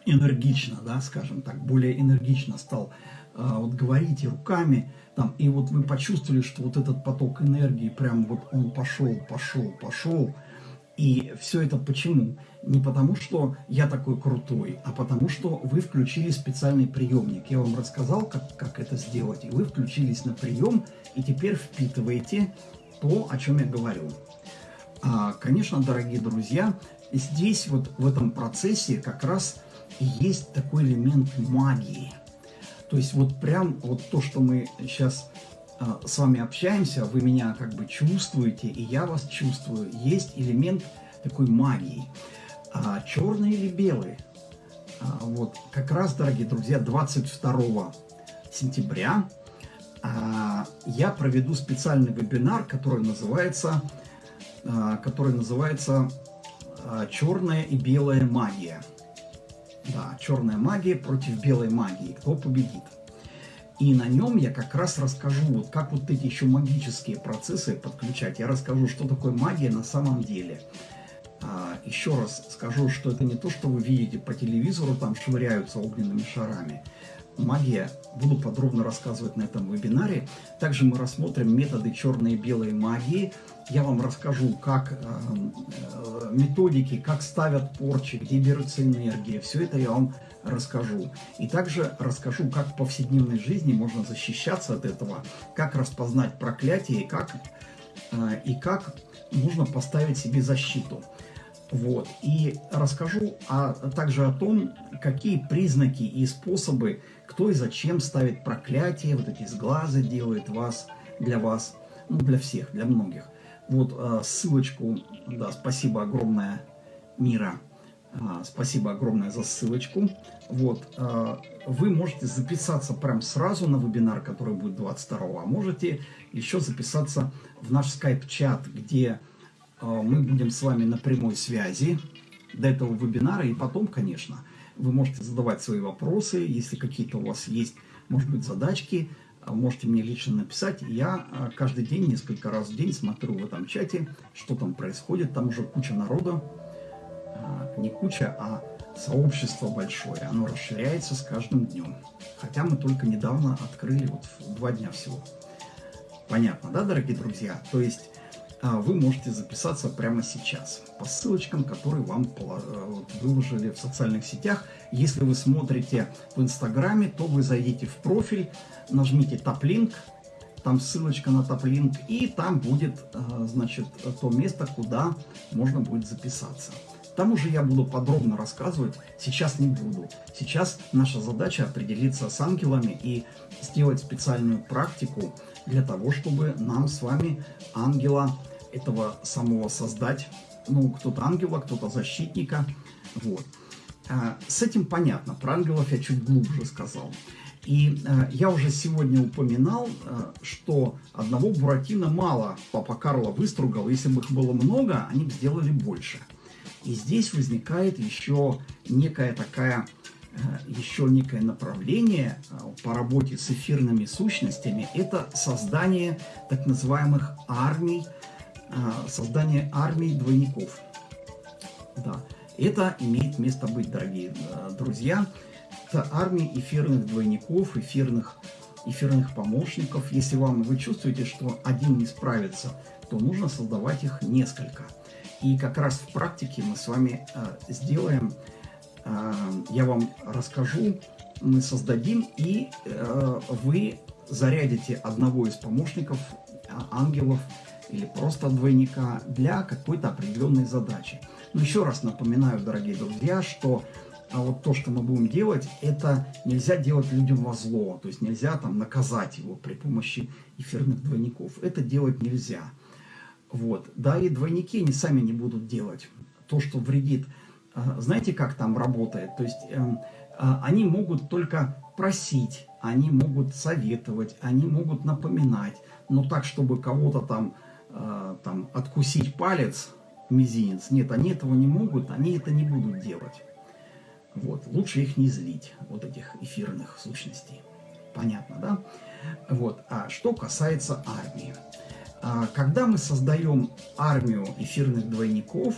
энергично, да, скажем так, более энергично стал э, вот говорить и руками, там, и вот вы почувствовали, что вот этот поток энергии прям вот он пошел, пошел, пошел, и все это почему? Не потому, что я такой крутой, а потому, что вы включили специальный приемник. Я вам рассказал, как, как это сделать, и вы включились на прием, и теперь впитываете то, о чем я говорю. А, конечно, дорогие друзья, здесь вот в этом процессе как раз есть такой элемент магии. То есть вот прям вот то, что мы сейчас с вами общаемся, вы меня как бы чувствуете, и я вас чувствую. Есть элемент такой магии. А, черный или белый? А, вот как раз, дорогие друзья, 22 сентября а, я проведу специальный вебинар, который называется, а, который называется а, «Черная и белая магия». Да, черная магия против белой магии. Кто победит? И на нем я как раз расскажу, вот как вот эти еще магические процессы подключать. Я расскажу, что такое магия на самом деле. А, еще раз скажу, что это не то, что вы видите по телевизору, там швыряются огненными шарами. Магия, буду подробно рассказывать на этом вебинаре. Также мы рассмотрим методы черной и белой магии. Я вам расскажу, как э, э, методики, как ставят порчи, где берется энергия. Все это я вам расскажу. И также расскажу, как в повседневной жизни можно защищаться от этого, как распознать проклятие и как, э, и как нужно поставить себе защиту. Вот. И расскажу а также о том, какие признаки и способы, кто и зачем ставит проклятие, вот эти сглазы делает вас, для вас, ну, для всех, для многих. Вот э, ссылочку, да, спасибо огромное, Мира, спасибо огромное за ссылочку. Вот, э, вы можете записаться прям сразу на вебинар, который будет 22 а можете еще записаться в наш скайп-чат, где а, мы будем с вами на прямой связи до этого вебинара. И потом, конечно, вы можете задавать свои вопросы. Если какие-то у вас есть, может быть, задачки, а, можете мне лично написать. Я а, каждый день, несколько раз в день смотрю в этом чате, что там происходит. Там уже куча народа. Не куча, а сообщество большое. Оно расширяется с каждым днем. Хотя мы только недавно открыли, вот два дня всего. Понятно, да, дорогие друзья? То есть а, вы можете записаться прямо сейчас по ссылочкам, которые вам э, выложили в социальных сетях. Если вы смотрите в Инстаграме, то вы зайдите в профиль, нажмите топ-линк, там ссылочка на топ-линк, и там будет, э, значит, то место, куда можно будет записаться. Там уже я буду подробно рассказывать, сейчас не буду. Сейчас наша задача определиться с ангелами и сделать специальную практику для того, чтобы нам с вами ангела этого самого создать. Ну, кто-то ангела, кто-то защитника. Вот. А, с этим понятно. Про ангелов я чуть глубже сказал. И э, я уже сегодня упоминал, э, что одного Буратино мало папа Карло выстругал. Если бы их было много, они бы сделали больше. И здесь возникает еще некая такая, э, еще некое направление э, по работе с эфирными сущностями. Это создание так называемых армий а, создание армии двойников. Да. Это имеет место быть, дорогие э, друзья. Это армия эфирных двойников, эфирных, эфирных помощников. Если вам вы чувствуете, что один не справится, то нужно создавать их несколько. И как раз в практике мы с вами э, сделаем, э, я вам расскажу, мы создадим, и э, вы зарядите одного из помощников, э, ангелов, или просто двойника для какой-то определенной задачи. Но еще раз напоминаю, дорогие друзья, что а вот то, что мы будем делать, это нельзя делать людям во зло, то есть нельзя там наказать его при помощи эфирных двойников. Это делать нельзя. Вот. Да, и двойники они сами не будут делать то, что вредит. А, знаете, как там работает? То есть э, они могут только просить, они могут советовать, они могут напоминать, но так, чтобы кого-то там э, там, откусить палец, мизинец. Нет, они этого не могут, они это не будут делать. Вот. Лучше их не злить, вот этих эфирных сущностей. Понятно, да? Вот. А что касается армии. А, когда мы создаем армию эфирных двойников,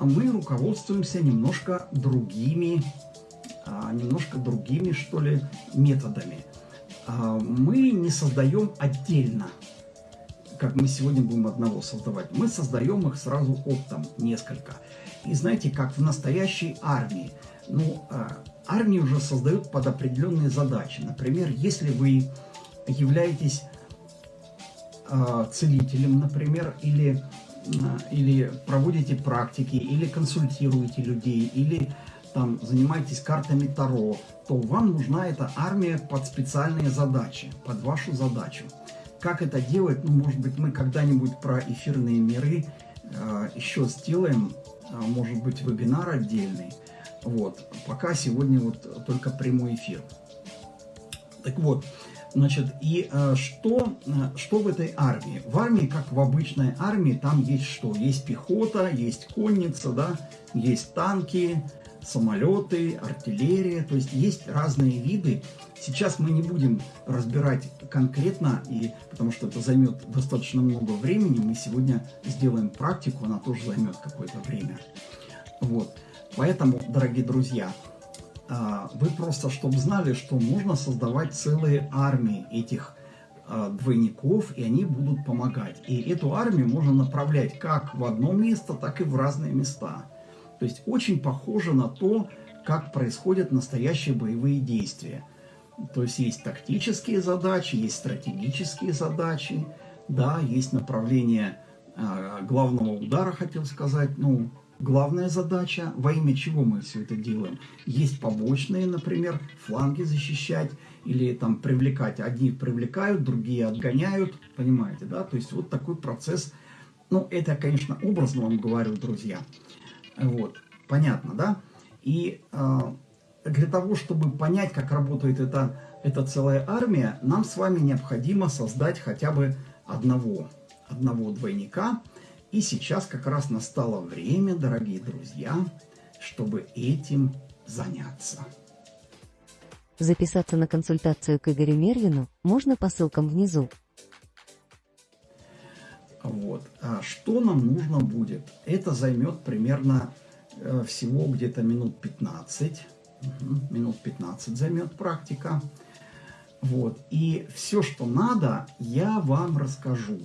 мы руководствуемся немножко другими, а, немножко другими, что ли, методами. А, мы не создаем отдельно как мы сегодня будем одного создавать. Мы создаем их сразу оптом, несколько. И знаете, как в настоящей армии. Ну, армии уже создают под определенные задачи. Например, если вы являетесь э, целителем, например, или, э, или проводите практики, или консультируете людей, или там занимаетесь картами Таро, то вам нужна эта армия под специальные задачи, под вашу задачу. Как это делать, ну, может быть, мы когда-нибудь про эфирные миры э, еще сделаем, э, может быть, вебинар отдельный. Вот, пока сегодня вот только прямой эфир. Так вот, значит, и э, что, э, что в этой армии? В армии, как в обычной армии, там есть что? Есть пехота, есть конница, да, есть танки, самолеты, артиллерия, то есть есть разные виды. Сейчас мы не будем разбирать конкретно, и, потому что это займет достаточно много времени. Мы сегодня сделаем практику, она тоже займет какое-то время. Вот. Поэтому, дорогие друзья, вы просто, чтобы знали, что можно создавать целые армии этих а, двойников, и они будут помогать. И эту армию можно направлять как в одно место, так и в разные места. То есть очень похоже на то, как происходят настоящие боевые действия. То есть есть тактические задачи, есть стратегические задачи, да, есть направление э, главного удара, хотел сказать, ну, главная задача, во имя чего мы все это делаем. Есть побочные, например, фланги защищать или там привлекать. Одни привлекают, другие отгоняют, понимаете, да? То есть вот такой процесс. Ну, это, конечно, образно вам говорю, друзья. Вот, понятно, да? И э, для того, чтобы понять, как работает эта, эта целая армия, нам с вами необходимо создать хотя бы одного, одного двойника. И сейчас как раз настало время, дорогие друзья, чтобы этим заняться. Записаться на консультацию к Игорю Мервину можно по ссылкам внизу. Вот. А что нам нужно будет? Это займет примерно э, всего где-то минут 15. Угу, минут 15 займет практика. Вот. И все, что надо, я вам расскажу.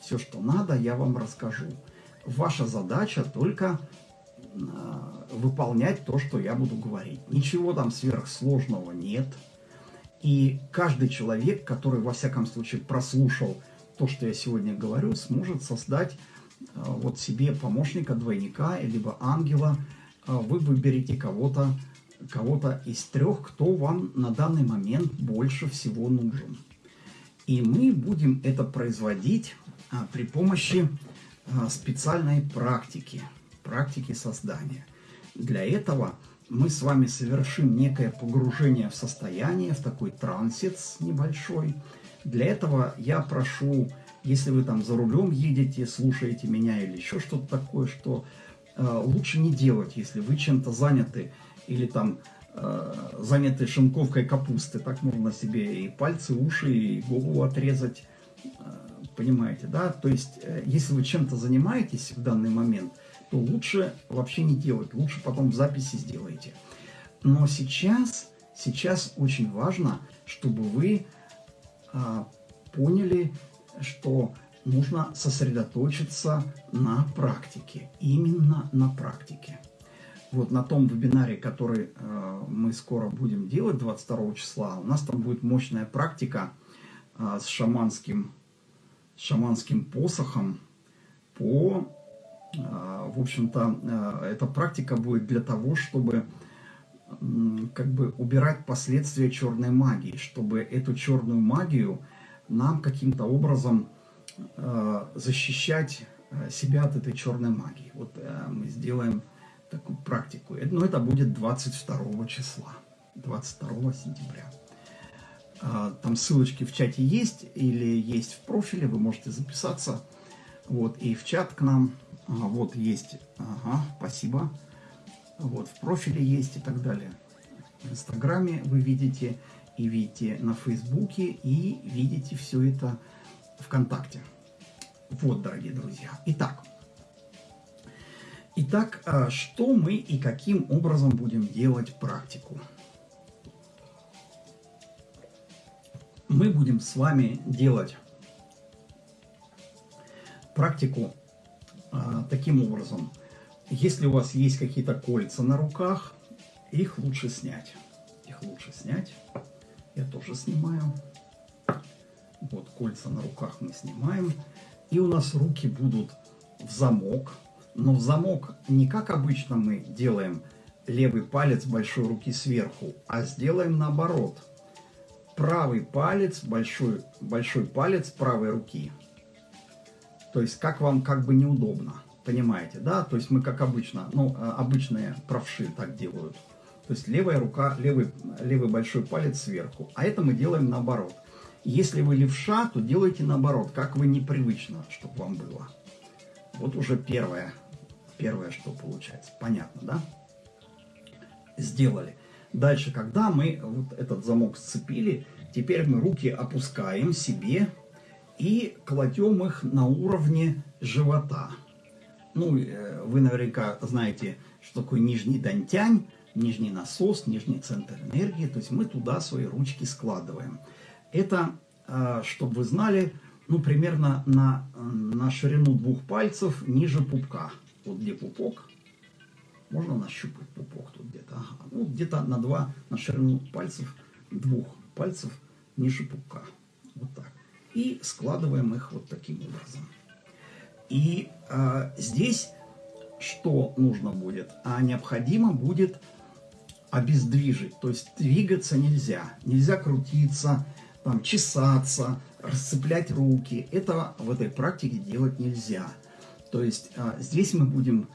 Все, что надо, я вам расскажу. Ваша задача только э, выполнять то, что я буду говорить. Ничего там сверхсложного нет. И каждый человек, который, во всяком случае, прослушал то, что я сегодня говорю, сможет создать э, вот себе помощника, двойника, либо ангела. Э, вы выберете кого-то кого-то из трех, кто вам на данный момент больше всего нужен. И мы будем это производить при помощи а, специальной практики, практики создания. Для этого мы с вами совершим некое погружение в состояние, в такой трансец небольшой, для этого я прошу, если вы там за рулем едете, слушаете меня или еще что-то такое, что э, лучше не делать, если вы чем-то заняты или там э, заняты шинковкой капусты. Так можно себе и пальцы, уши, и голову отрезать. Понимаете, да? То есть, э, если вы чем-то занимаетесь в данный момент, то лучше вообще не делать. Лучше потом в записи сделайте. Но сейчас, сейчас очень важно, чтобы вы а, поняли, что нужно сосредоточиться на практике, именно на практике. Вот на том вебинаре, который э, мы скоро будем делать, 22 числа, у нас там будет мощная практика э, с шаманским, шаманским посохом по, э, в общем-то, э, эта практика будет для того, чтобы как бы убирать последствия черной магии, чтобы эту черную магию нам каким-то образом э, защищать себя от этой черной магии. Вот мы сделаем такую практику. Но это будет 22 числа, 22 сентября. Э, там ссылочки в чате есть или есть в профиле, вы можете записаться. Вот, и в чат к нам, ага, вот есть, ага, спасибо. Вот, в профиле есть и так далее. В Инстаграме вы видите, и видите на Фейсбуке, и видите все это ВКонтакте. Вот, дорогие друзья. Итак, Итак, а, что мы и каким образом будем делать практику? Мы будем с вами делать практику а, таким образом. Если у вас есть какие-то кольца на руках, их лучше снять. Их лучше снять. Я тоже снимаю. Вот кольца на руках мы снимаем. И у нас руки будут в замок. Но в замок не как обычно мы делаем левый палец большой руки сверху, а сделаем наоборот. Правый палец, большой, большой палец правой руки. То есть как вам как бы неудобно, понимаете, да? То есть мы как обычно, ну, э, обычные правши так делают. То есть левая рука, левый, левый большой палец сверху. А это мы делаем наоборот. Если вы левша, то делайте наоборот, как вы непривычно, чтобы вам было. Вот уже первое, первое, что получается. Понятно, да? Сделали. Дальше, когда мы вот этот замок сцепили, теперь мы руки опускаем себе и кладем их на уровне живота. Ну, э, вы наверняка знаете, что такое нижний дантянь, нижний насос, нижний центр энергии. То есть мы туда свои ручки складываем. Это, э, чтобы вы знали, ну, примерно на, на ширину двух пальцев ниже пупка. Вот где пупок, можно нащупать пупок тут где-то. Ага. Ну, где-то на два, на ширину пальцев, двух пальцев ниже пупка. Вот так. И складываем их вот таким образом. И а, здесь что нужно будет? А необходимо будет обездвижить. То есть двигаться нельзя. Нельзя крутиться, там, чесаться, расцеплять руки. Этого в этой практике делать нельзя. То есть а, здесь мы будем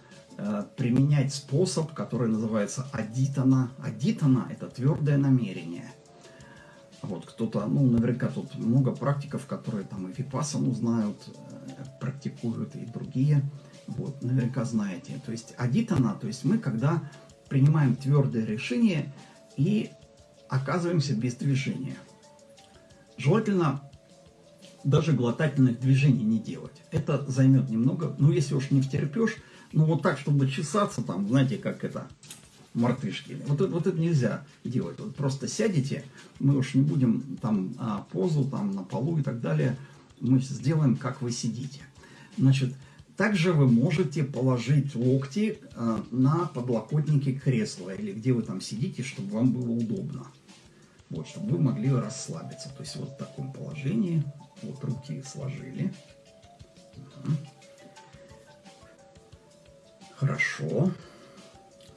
применять способ, который называется адитана. Адитана – это твердое намерение. Вот кто-то, ну, наверняка тут много практиков, которые там и випассану знают, э, практикуют, и другие. Вот, наверняка знаете. То есть адитана, то есть мы когда принимаем твердое решение и оказываемся без движения. Желательно даже глотательных движений не делать. Это займет немного, ну если уж не втерпешь, ну вот так, чтобы чесаться там, знаете, как это, мартышки. Вот, это, вот это нельзя делать. Вот просто сядете, мы уж не будем там а, позу там на полу и так далее, мы сделаем, как вы сидите. Значит, также вы можете положить локти а, на подлокотники кресла или где вы там сидите, чтобы вам было удобно. Вот, чтобы вы могли расслабиться. То есть вот в таком положении. Вот руки сложили. Угу. Хорошо.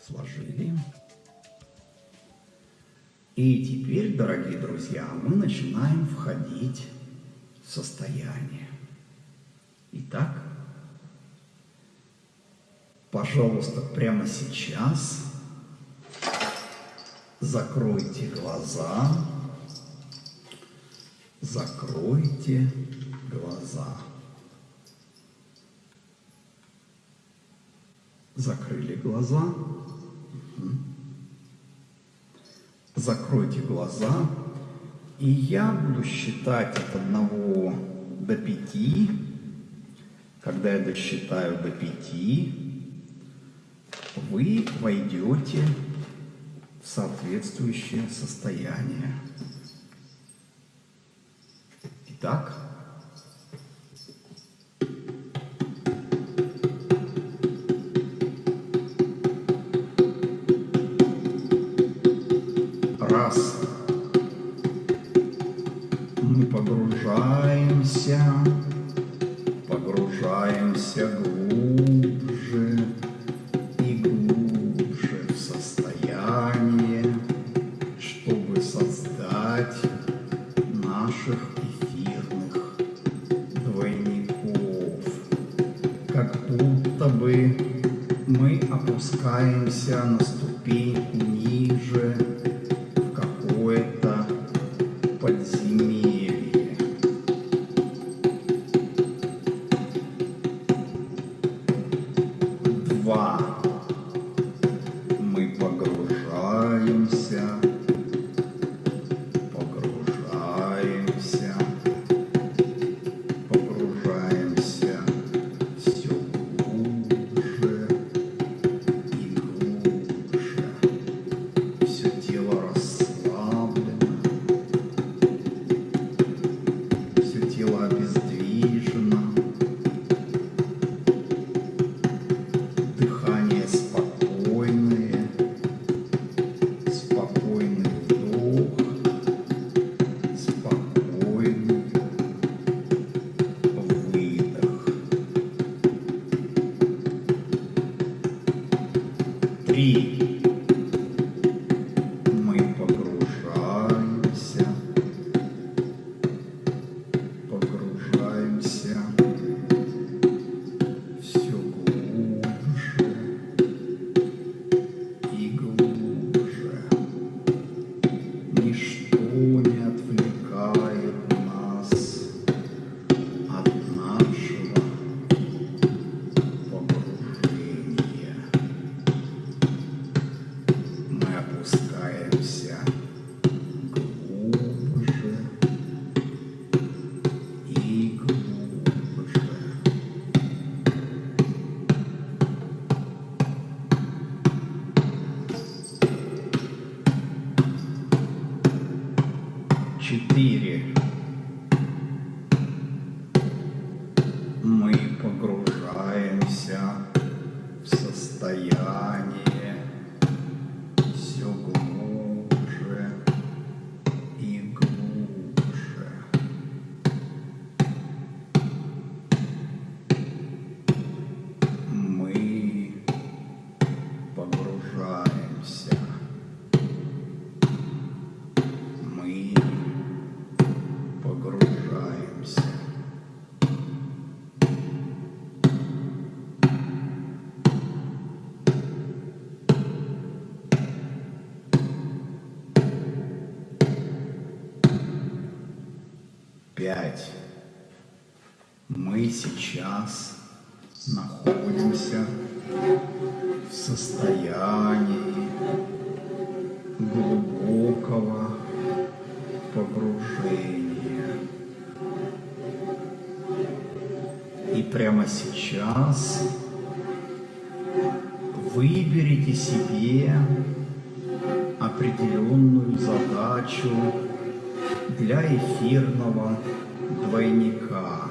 Сложили. И теперь, дорогие друзья, мы начинаем входить в состояние. Итак, пожалуйста, прямо сейчас Закройте глаза. Закройте глаза. Закрыли глаза. Закройте глаза. И я буду считать от одного до пяти. Когда я досчитаю до пяти, вы войдете соответствующее состояние. Итак, сейчас находимся в состоянии глубокого погружения. И прямо сейчас выберите себе определенную задачу для эфирного двойника.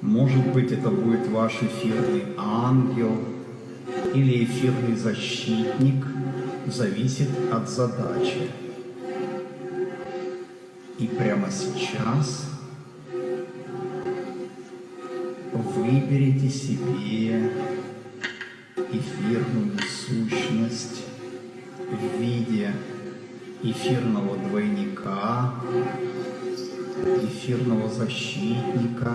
Может быть, это будет ваш эфирный ангел или эфирный защитник, зависит от задачи. И прямо сейчас выберите себе эфирную сущность в виде эфирного двойника, эфирного защитника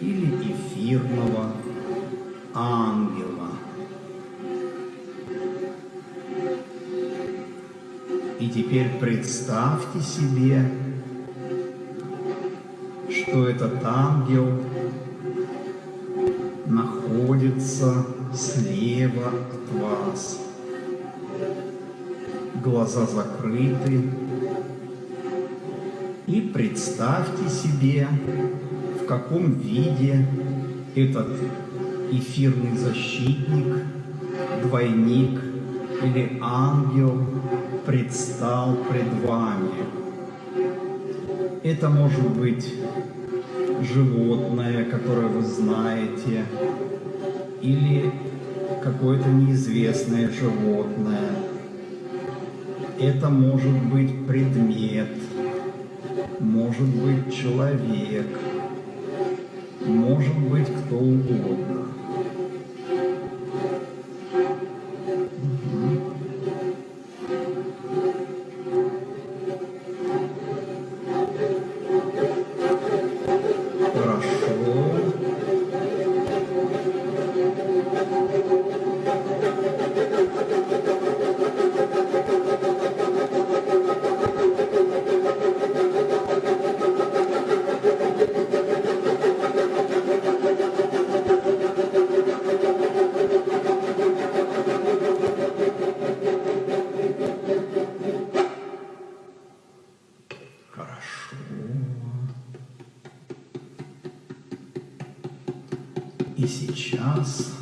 или эфирного ангела. И теперь представьте себе, что этот ангел находится слева от вас. Глаза закрыты. И представьте себе, каком виде этот эфирный защитник, двойник или ангел предстал пред вами. Это может быть животное, которое вы знаете, или какое-то неизвестное животное. Это может быть предмет, может быть человек, может быть кто угодно. И сейчас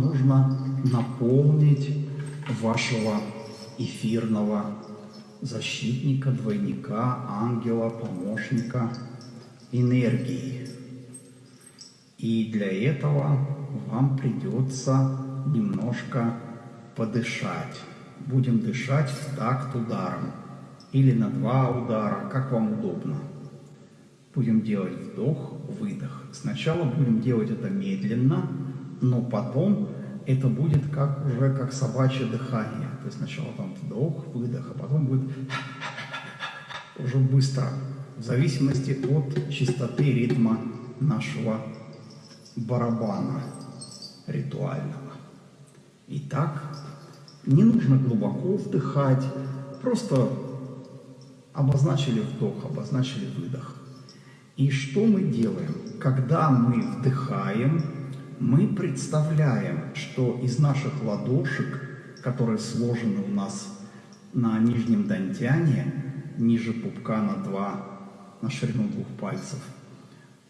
нужно наполнить вашего эфирного защитника, двойника, ангела, помощника энергией. И для этого вам придется немножко подышать. Будем дышать в такт ударом или на два удара, как вам удобно. Будем делать вдох, выдох. Сначала будем делать это медленно, но потом это будет как уже как собачье дыхание. То есть сначала там вдох, выдох, а потом будет уже быстро, в зависимости от частоты ритма нашего барабана ритуального. Итак, не нужно глубоко вдыхать, просто обозначили вдох, обозначили выдох. И что мы делаем? Когда мы вдыхаем, мы представляем, что из наших ладошек, которые сложены у нас на нижнем дантяне, ниже пупка на два, на ширину двух пальцев,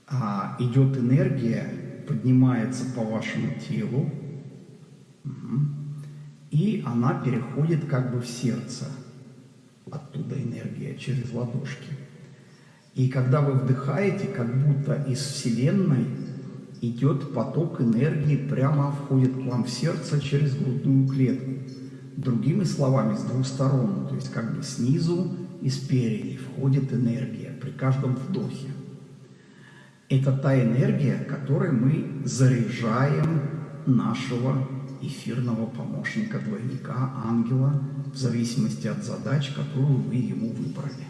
а, идет энергия, поднимается по вашему телу, и она переходит как бы в сердце. Оттуда энергия через ладошки. И когда вы вдыхаете, как будто из Вселенной идет поток энергии, прямо входит к вам в сердце через грудную клетку. Другими словами, с двух сторон, то есть как бы снизу и спереди входит энергия при каждом вдохе. Это та энергия, которой мы заряжаем нашего эфирного помощника, двойника, ангела, в зависимости от задач, которую вы ему выбрали.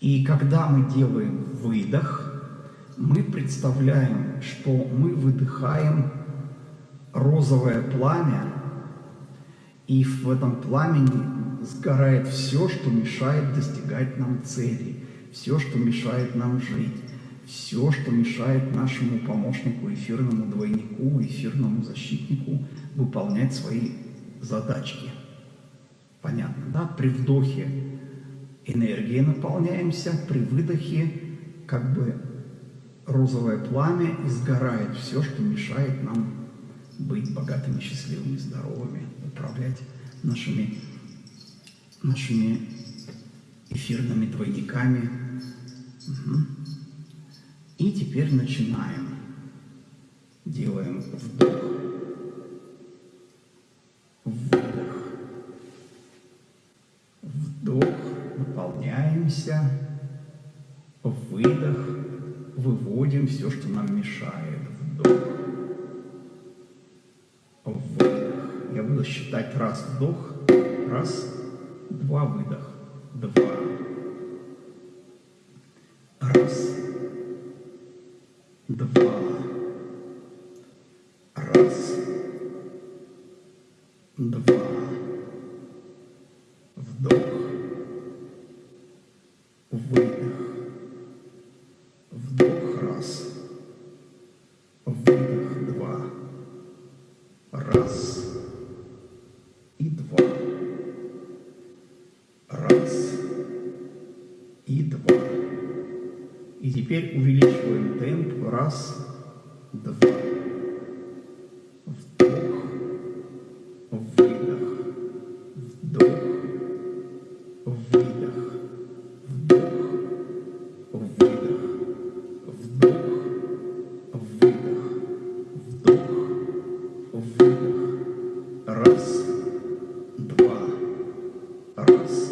И когда мы делаем выдох, мы представляем, что мы выдыхаем розовое пламя, и в этом пламени сгорает все, что мешает достигать нам цели, все, что мешает нам жить, все, что мешает нашему помощнику, эфирному двойнику, эфирному защитнику выполнять свои задачки. Понятно, да? При вдохе энергией наполняемся, при выдохе как бы розовое пламя и сгорает все, что мешает нам быть богатыми, счастливыми, здоровыми, управлять нашими, нашими эфирными двойниками. Мгм. И теперь начинаем. Делаем вдох, выдох, вдох, наполняемся, выдох, выводим все, что нам мешает. Вдох, выдох. Я буду считать раз вдох, раз, два выдох, два, раз, два, раз,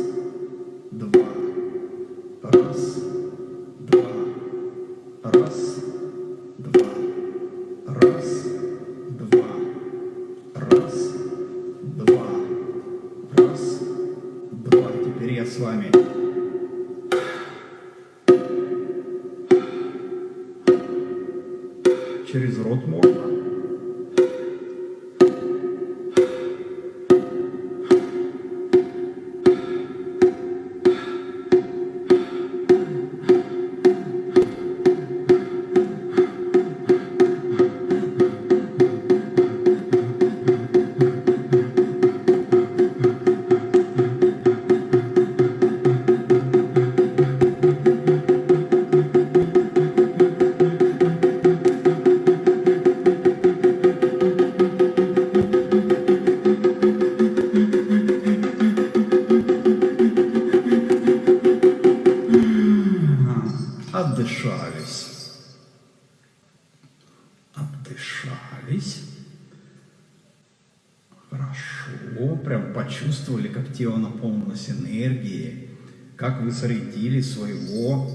своего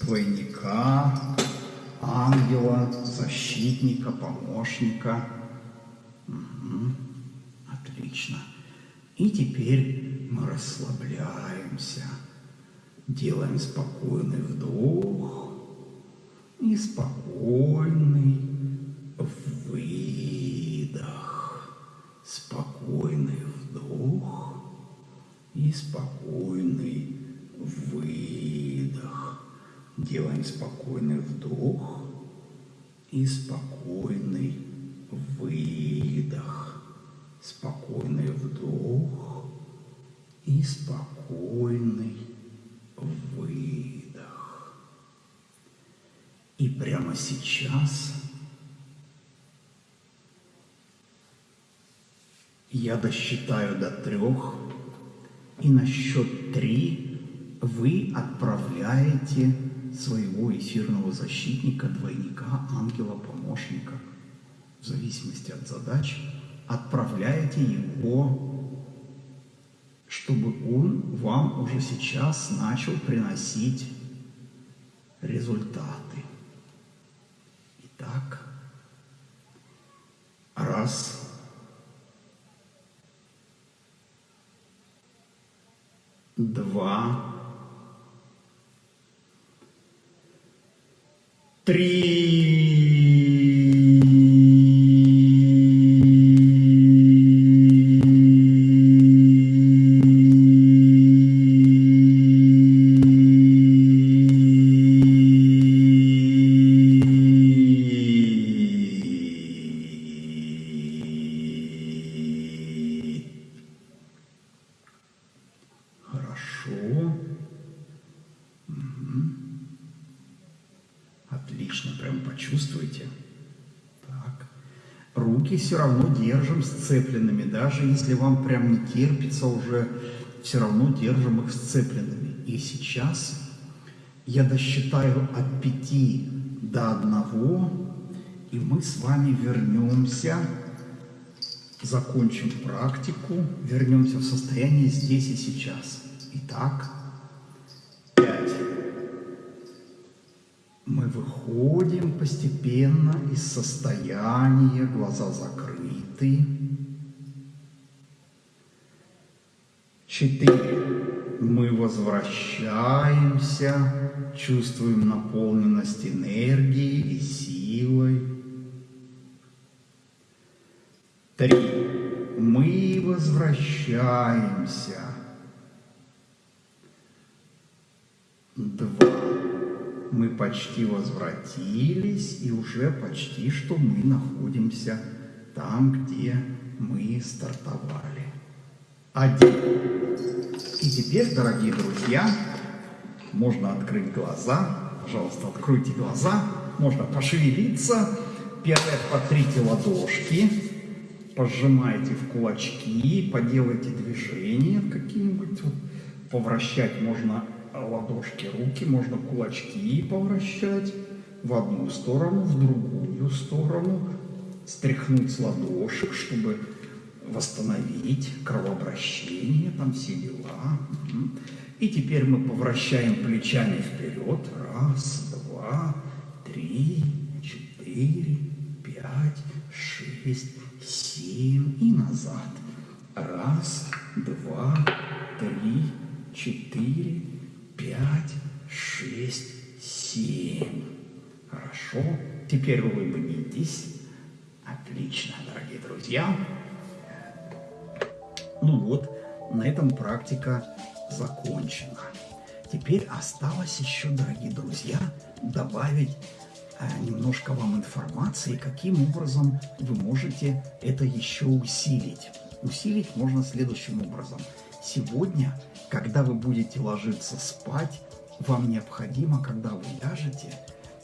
двойника, ангела, защитника, помощника. Мгм. Отлично. И теперь мы расслабляемся. Делаем спокойный вдох и спокойный выдох. Спокойный вдох и спокойный выдох. Делаем спокойный вдох и спокойный выдох. Спокойный вдох и спокойный выдох. И прямо сейчас я досчитаю до трех, и на счет три вы отправляете своего эфирного защитника, двойника, ангела, помощника, в зависимости от задач, отправляете его чтобы он вам уже сейчас начал приносить результаты. Итак, раз, два, три. Сцепленными, даже если вам прям не терпится уже, все равно держим их сцепленными. И сейчас я досчитаю от пяти до одного, и мы с вами вернемся, закончим практику, вернемся в состояние здесь и сейчас. Итак, Мы выходим постепенно из состояния, глаза закрыты. Четыре. Мы возвращаемся, чувствуем наполненность энергией и силой. Три. Мы возвращаемся. Два. Мы почти возвратились, и уже почти что мы находимся там, где мы стартовали. Один. И теперь, дорогие друзья, можно открыть глаза. Пожалуйста, откройте глаза. Можно пошевелиться. Первое, потрите ладошки. Пожимайте в кулачки, поделайте движения какие-нибудь. Вот, повращать можно ладошки, руки, можно кулачки повращать в одну сторону, в другую сторону. Стряхнуть с ладошек, чтобы восстановить кровообращение, там все дела. И теперь мы повращаем плечами вперед. Раз, два, три, четыре, пять, шесть, семь и назад. Раз, два, три, четыре, пять, шесть, семь. Хорошо. Теперь улыбнитесь. Отлично, дорогие друзья. Ну вот, на этом практика закончена. Теперь осталось еще, дорогие друзья, добавить э, немножко вам информации, каким образом вы можете это еще усилить. Усилить можно следующим образом. Сегодня, когда вы будете ложиться спать, вам необходимо, когда вы ляжете,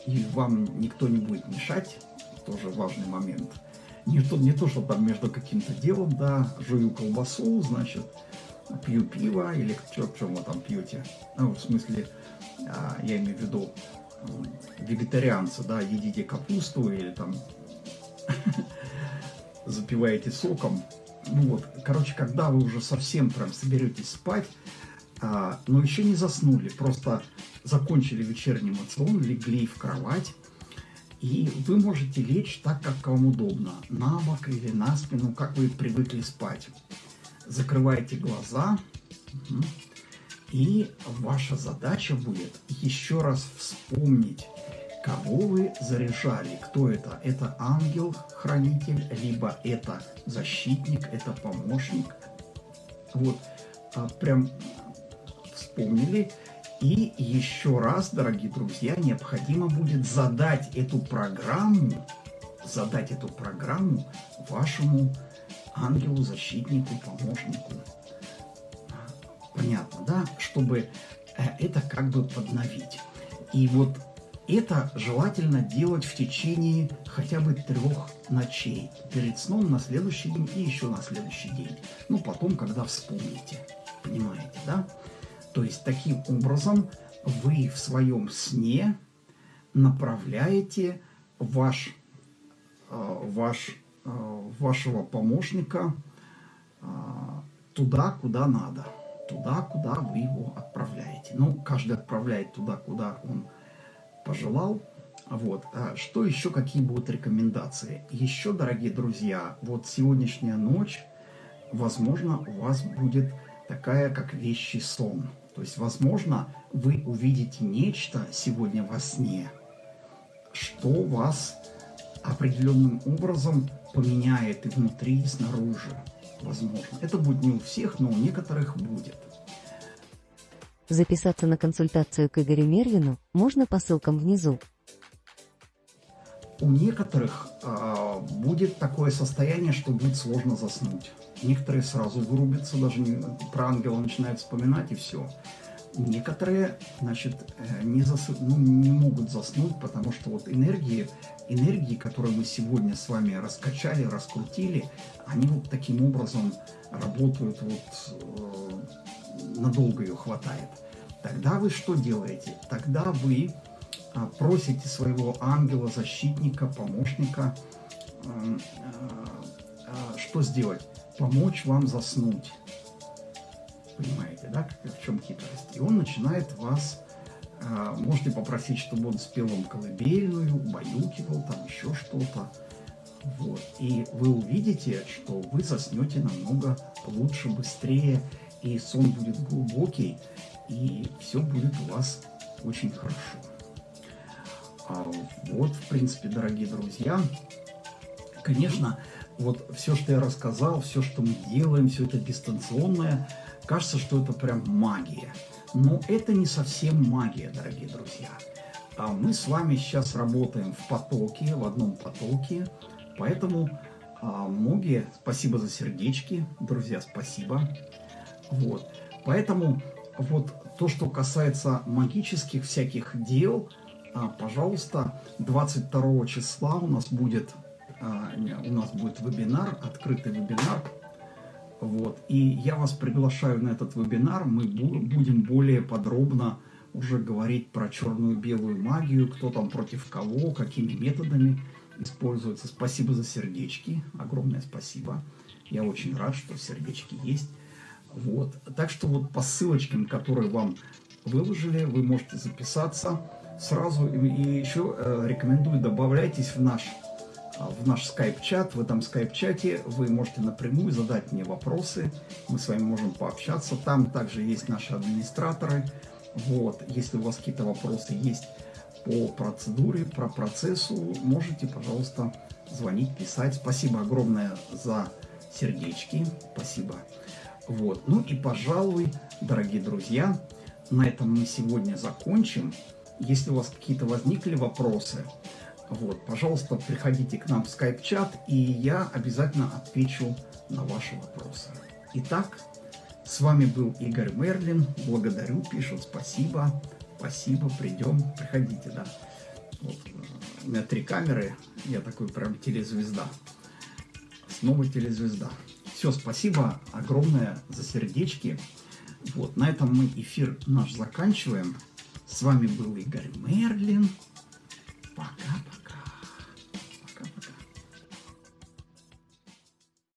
и вам никто не будет мешать, тоже важный момент, не то, не то что там между каким-то делом, да, жую колбасу, значит, пью пиво, или что, что вы там пьете, ну, в смысле, а, я имею в виду, вегетарианцы, да, едите капусту или там запиваете соком. Ну вот, короче, когда вы уже совсем прям соберетесь спать, а, но еще не заснули, просто закончили вечерний мацион, легли в кровать, и вы можете лечь так, как вам удобно, на бок или на спину, как вы привыкли спать. Закрывайте глаза, и ваша задача будет еще раз вспомнить, кого вы заряжали. Кто это? Это ангел-хранитель, либо это защитник, это помощник. Вот, а, прям вспомнили. И еще раз, дорогие друзья, необходимо будет задать эту программу, задать эту программу вашему ангелу, защитнику, помощнику. Понятно, да? Чтобы э, это как бы подновить. И вот это желательно делать в течение хотя бы трех ночей. Перед сном на следующий день и еще на следующий день. Ну, потом, когда вспомните. Понимаете, да? То есть таким образом вы в своем сне направляете ваш, э, ваш, э, вашего помощника э, туда, куда надо, туда, куда вы его отправляете. Ну, каждый отправляет туда, куда он пожелал. Вот. А что еще, какие будут рекомендации? Еще, дорогие друзья, вот сегодняшняя ночь, возможно, у вас будет такая, как вещий сон – то есть, возможно, вы увидите нечто сегодня во сне, что вас определенным образом поменяет и внутри, и снаружи. Возможно. Это будет не у всех, но у некоторых будет. Записаться на консультацию к Игорю Мервину можно по ссылкам внизу. У некоторых э, будет такое состояние, что будет сложно заснуть. Некоторые сразу вырубятся, даже про ангела начинают вспоминать и все. Некоторые, значит, э, не, засып, ну, не могут заснуть, потому что вот энергии, энергии, которые мы сегодня с вами раскачали, раскрутили, они вот таким образом работают, вот э, надолго ее хватает. Тогда вы что делаете? Тогда вы а, просите своего ангела, защитника, помощника, э, э, что сделать? помочь вам заснуть. Понимаете, да, в чем хитрость? И он начинает вас, э, можете попросить, чтобы он спел вам колыбельную, убаюкивал, там еще что-то. Вот. И вы увидите, что вы заснете намного лучше, быстрее, и сон будет глубокий, и все будет у вас очень хорошо. А вот, в принципе, дорогие друзья, конечно, вот все, что я рассказал, все, что мы делаем, все это дистанционное, кажется, что это прям магия. Но это не совсем магия, дорогие друзья. А мы с вами сейчас работаем в потоке, в одном потоке, поэтому а, Моги, спасибо за сердечки, друзья, спасибо. Вот, поэтому вот то, что касается магических всяких дел, а, пожалуйста, 22 числа у нас будет а, у нас будет вебинар, открытый вебинар. Вот. И я вас приглашаю на этот вебинар. Мы будем более подробно уже говорить про черную белую магию, кто там против кого, какими методами используется. Спасибо за сердечки, огромное спасибо. Я очень рад, что сердечки есть. Вот. Так что вот по ссылочкам, которые вам выложили, вы можете записаться сразу. И еще э, рекомендую, добавляйтесь в наш а, в наш скайп-чат. В этом скайп-чате вы можете напрямую задать мне вопросы. Мы с вами можем пообщаться. Там также есть наши администраторы. Вот, если у вас какие-то вопросы есть по процедуре, про процессу, можете, пожалуйста, звонить, писать. Спасибо огромное за сердечки. Спасибо. Вот. Ну и, пожалуй, дорогие друзья, на этом мы сегодня закончим. Если у вас какие-то возникли вопросы, вот, пожалуйста, приходите к нам в скайп-чат, и я обязательно отвечу на ваши вопросы. Итак, с вами был Игорь Мерлин. Благодарю, пишут, спасибо, спасибо, придем, приходите, да. Вот, у меня три камеры, я такой прям телезвезда. Снова телезвезда. Все, спасибо огромное за сердечки. Вот, на этом мы эфир наш заканчиваем. С вами был Игорь Мерлин. Пока.